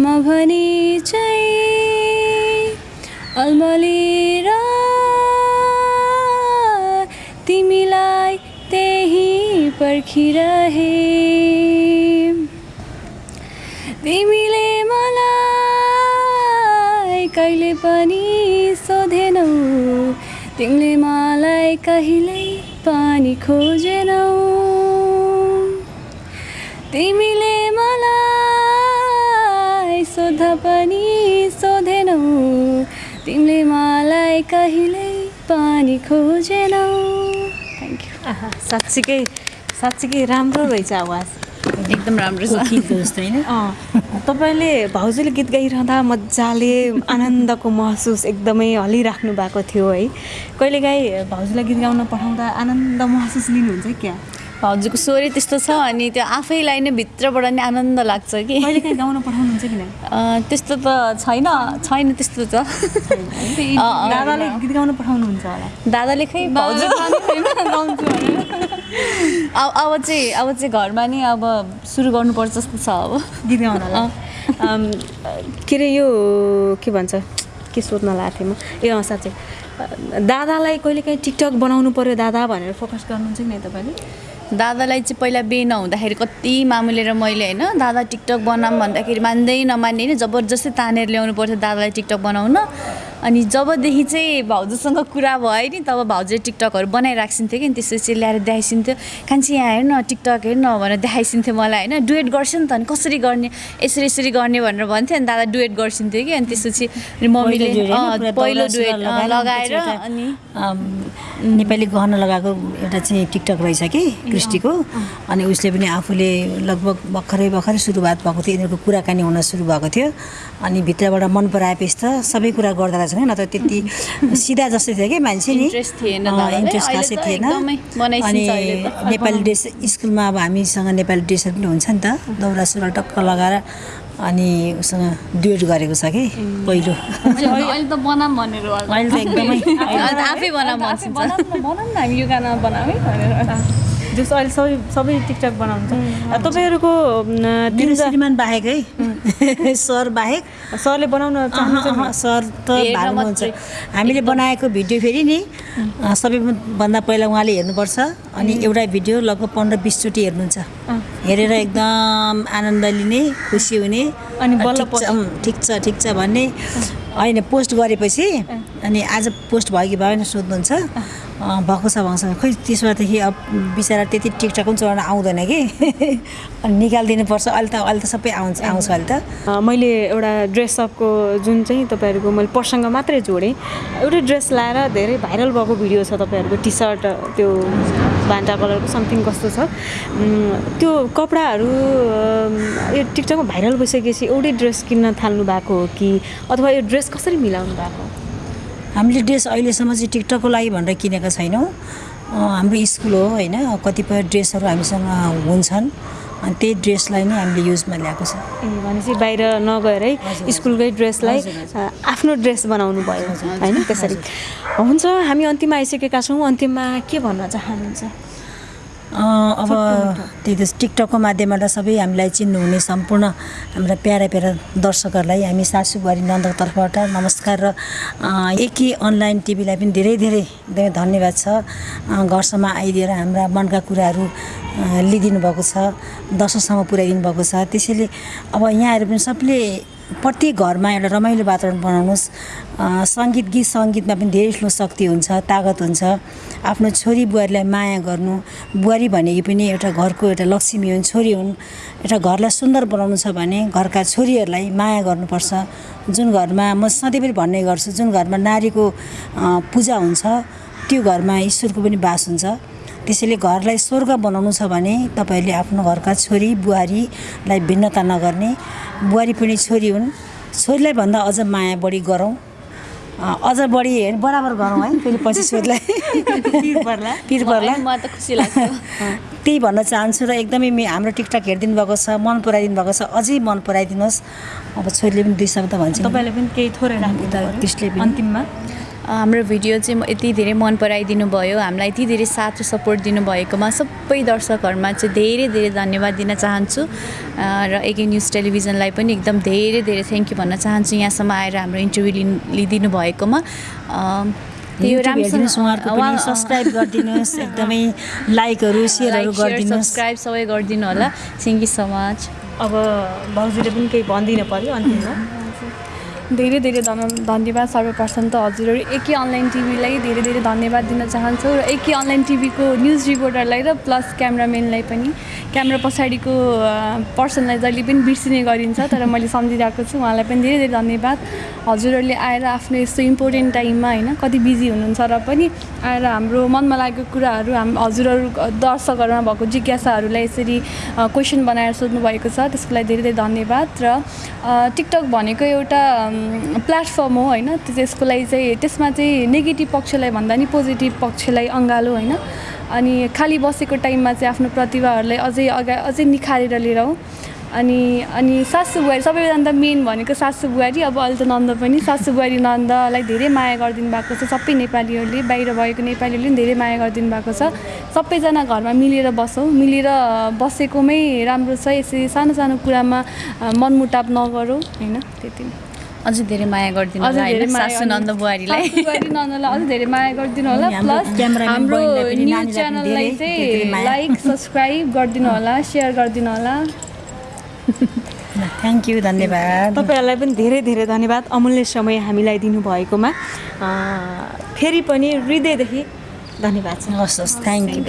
म भने चाहिँ अल्मलिएर तिमीलाई त्यही पर्खिरहे तिमीले मलाई कहिले पनि सोधेनौ। तिमीले मलाई कहिल्यै पानी खोजेनौ। तिमीले मलाई सोद्धा पनि सोधेनौ। तिमीले मलाई कहिल्यै पानी खोजेनौ। थ्याङ्क यू आहा, साँच्चीकै साँच्चीकै राम्रो रहेछ आवाज। एकदम राम्रो छ। जस्तो होइन? अँ। तपाईँले भाउजूले गीत गाइरहँदा मजाले आनन्दको महसुस एकदमै हलिराख्नु भएको थियो है। कहिलेकाहीँ भाउजूलाई गीत गाउन पठाउँदा आनन्द महसुस लिनुहुन्छ क्या? भाउजूको स्वरै त्यस्तो छ अनि त्यो आफैलाई नै भित्रबाट नै आनन्द लाग्छ कि। गाउन पठाउनुहुन्छ कि त्यस्तो त छैन छैन त्यस्तो त। दादाले गीत गाउन पठाउनुहुन्छ होला। दादाले खै अब अब चाहिँ अब चाहिँ घरमा नि अब सुरु गर्नुपर्छ जस्तो छ अब। गीत अम, के अरे यो के भन्छ? के सोध्न लागेको थिएँ म? ए अँ साँच्चै। दादालाई कहिलेकाहीँ टिकटक बनाउनु पऱ्यो दादा भनेर फोकस गर्नुहुन्छ कि नै तपाईँले दादालाई चाहिँ पहिला बिहे नहुँदाखेरि कति मामुलेर मैले होइन दादा टिकटक बनाऊँ भन्दाखेरि मान्दै नमान्ने होइन जबरजस्ती तानेर ल्याउनु पर्थ्यो दादालाई टिकटक बनाउन। अनि जबदेखि चाहिँ भाउजूसँग कुरा भयो नि तब भाउजूले टिकटकहरू बनाइराखिन्थ्यो कि अनि त्यसपछि ल्याएर देखाइसिन्थ्यो। कान्छी यहाँ हेर्न टिकटक हेर्न भनेर देखाइसिन्थ्यो मलाई होइन। डुएट गर्छ नि त अनि कसरी गर्ने यसरी यसरी गर्ने भनेर भन्थ्यो अनि दादा डुएट गर्छिन्थ्यो कि अनि त्यसपछि अनि मम्मीले पहिलो डुएट लगाएर अनि नेपाली गहना लगाएको एउटा चाहिँ टिकटक रहेछ कि क्रिस्टीको। अनि उसले पनि आफूले लगभग भर्खरै भर्खरै सुरुवात भएको थियो यिनीहरूको कुराकानी हुन सुरु भएको थियो। अनि भित्रबाट मन पराएपछि त सबै कुरा गर्दो रहेछ नत्र त्यति सिधा जस्तै थियो कि मान्छे नि। इन्ट्रेस्ट खासै त थिएन। त। नेपाली ड्रेस स्कुलमा अब हामीसँग नेपाली ड्रेसहरू पनि हुन्छ नि त। दौरा सुरुवाल टक्क लगाएर अनि उसँग डुएट गरेको छ कि पहिलो। अहिले त बनाऊँ भनेर अहिले त एकदमै अहिले त आफै बनाऊँ भन्छ बनाऊँ न बनाऊँ न हामी यो गाना बनाऊँ है भनेर। जस्तो अहिले सबै सबै टिकटक बनाउँछ। तपाईँहरूको न, श्रीमान बाहेक है। सर बाहेक सरले बनाउन चाहनुहुन्छ सर त मात्रै। हामीले बनाएको भिडियो फेरि नि सबैभन्दा पहिला उहाँले हेर्नुपर्छ अनि एउटा भिडियो लगभग पन्ध्र बिसचोटि हेर्नुहुन्छ। हेरेर एकदम आनन्द लिने खुसी हुने अनि बल्ल ठिक छ ठिक छ भन्ने। होइन पोस्ट गरेपछि अनि आज पोस्ट भयो कि भएन सोध्नुहुन्छ। भएको छ भन्छ खोइ त्यसबादेखि अब बिचरा त्यति टिकटक पनि चलाउन आउँदैन कि? अनि निकालिदिनुपर्छ। अहिले त अहिले त सबै आउँछ आउँछ अहिले त। मैले एउटा ड्रेसअपको जुन चाहिँ तपाईँहरूको मैले प्रसङ्ग मात्रै जोडेँ। एउटै ड्रेस लाएर धेरै भाइरल भएको भिडियो छ तपाईँहरूको। टी सर्ट त्यो भान्टा कलरको समथिङ कस्तो छ। त्यो कपडाहरू यो टिकटकमा भाइरल भइसकेपछि एउटै ड्रेस किन्न थाल्नु भएको हो कि? अथवा यो ड्रेस कसरी मिलाउनु भएको हामीले ड्रेस अहिलेसम्म चाहिँ टिकटकको लागि भनेर किनेका छैनौँ। हाम्रो स्कुल हो होइन। कतिपय ड्रेसहरू हामीसँग हुन्छन्। अनि त्यही ड्रेसलाई नै हामीले युजमा ल्याएको छ। ए भनेपछि बाहिर नगएरै स्कुलकै ड्रेसलाई आफ्नो ड्रेस बनाउनु भयो होइन? त्यसरी। हुन्छ हामी अन्तिममा आइसकेका छौँ। अन्तिममा के भन्न चाहनुहुन्छ? अब त्यही त टिकटकको माध्यमबाट सबै हामीलाई चिन्नुहुने सम्पूर्ण हाम्रा प्यारा प्यारा दर्शकहरूलाई हामी सासु बुहारी नन्दको तर्फबाट नमस्कार र एकी अनलाइन टिभीलाई पनि धेरै धेरै धेरै धन्यवाद छ। घरसम्म आइदिएर हाम्रा मनका कुराहरू लिइदिनु भएको छ दर्शकसम्म पुर्याइदिनु भएको छ। त्यसैले अब यहाँहरू पनि सबले प्रत्येक घरमा एउटा रमाइलो वातावरण बनाउनुहोस्। सङ्गीत गीत सङ्गीतमा पनि धेरै ठुलो शक्ति हुन्छ तागत हुन्छ। आफ्नो छोरी बुहारीलाई माया गर्नु बुहारी भनेकी पनि एउटा घरको एउटा लक्ष्मी हुन् छोरी हुन्। एउटा घरलाई सुन्दर बनाउनु छ भने घरका छोरीहरूलाई माया गर्नुपर्छ। जुन घरमा म सधैँभरि भन्ने गर्छु जुन घरमा नारीको पूजा हुन्छ त्यो घरमा ईश्वरको पनि बास हुन्छ। त्यसैले घरलाई स्वर्ग बनाउनु छ भने तपाईँहरूले आफ्नो घरका छोरी बुहारीलाई भिन्नता नगर्ने। बुहारी पनि छोरी हुन्। छोरीलाई भन्दा अझ माया बढी गरौँ। अझ बढी बराबर गरौँ है। फेरि पछि छोरीलाई पिर पर्ला। पिर पर्ला मलाई त खुसी लाग्छ। त्यही भन्न चाहन्छु र एकदमै मे हाम्रो टिकटक हेरिदिनु भएको छ मन पराइदिनु भएको छ। अझै मन पराइदिनुहोस्। अब छोरीले पनि दुई शब्द भन्छ तपाईँले पनि केही थोरै राख्नु त त्यसले अन्तिममा? हाम्रो भिडियो चाहिँ म- यति धेरै मन पराइदिनु भयो। हामीलाई यति धेरै साथ र सपोर्ट दिनुभएकोमा सबै दर्शकहरूमा चाहिँ धेरै धेरै धन्यवाद दिन चाहन्छु। अ, र एके न्युज टेलिभिजनलाई पनि एकदम धेरै धेरै थ्याङ्क यू भन्न चाहन्छु यहाँसम्म आएर हाम्रो इन्टरभ्यू लिनु लिइदिनु भएकोमा। हेरिदिनुहोस् राम्रोसँग- सब्सक्राइब गरिदिनुहोस् एकदमै लाइकहरू सेयरहरू गरिदिनुहोस्। सब्सक्राइब सबै गरिदिनु होला। थ्याङ्क यू सो मच अब भाउजूले पनि केही भनिदिनु पऱ्यो अन्तिममा। धेरै धेरै धन धन्यवाद सर्वप्रथम त हजुरहरू एकै अनलाइन टिभीलाई धेरै धेरै धन्यवाद दिन चाहन्छु र एकै अनलाइन टिभीको न्युज रिपोर्टरलाई र प्लस क्यामराम्यानलाई पनि। क्यामेरा पछाडिको पर्सनलाई जहिले पनि बिर्सिने गरिन्छ तर मैले सम्झिरहेको छु। उहाँलाई पनि धेरै धेरै धन्यवाद। हजुरहरूले आएर आफ्नो यस्तो इम्पोर्टेन्ट टाइममा होइन कति बिजी हुनुहुन्छ र पनि आएर हाम्रो मनमा लागेको कुराहरू हाम हजुरहरू दर्शकहरूमा भएको जिज्ञासाहरूलाई यसरी क्वेसन बनाएर सोध्नु भएको छ। त्यसको लागि धेरै धेरै धन्यवाद। र टिकटक भनेको एउटा प्लेटफर्म हो होइन? त्यो- त्यसको लागि चाहिँ त्यसमा चाहिँ नेगेटिभ पक्षलाई भन्दा नि पोजिटिभ पक्षलाई अँगालो होइन? अनि खाली बसेको टाइममा चाहिँ आफ्नो प्रतिभाहरूलाई अझै अगा अझै निखारेर लिएर आऊ अनि अनि सासु बुहारी सबैभन्दा मेन भनेको सासु बुहारी अब अहिले त नन्द पनि। सासु बुहारी नन्दलाई धेरै माया गरिदिनु भएको छ। सबै नेपालीहरूले बाहिर भएको नेपालीहरूले पनि धेरै माया गरिदिनु भएको छ। सबैजना घरमा मिलेर बसौँ। मिलेर बसेकोमै राम्रो छ। यसरी सानो सानो कुरामा अ, मनमुटाव नगरौँ होइन? त्यति नै। अझै धेरै माया गरिदिनु अझै होला नन्द बुहारीलाई। नन्दलाई अझै धेरै माया गरिदिनु होला प्लस हाम्रो न्युज च्यानललाई चाहिँ। लाइक सब्सक्राइब गरिदिनु होला सेयर गरिदिनु होला। थ्याङ्क यू धन्यवाद। तपाईँहरूलाई पनि धेरै धेरै धन्यवाद अमूल्य समय हामीलाई दिनुभएकोमा। अ, फेरि पनि हृदयदेखि धन्यवाद। हस् हस् थ्याङ्क यू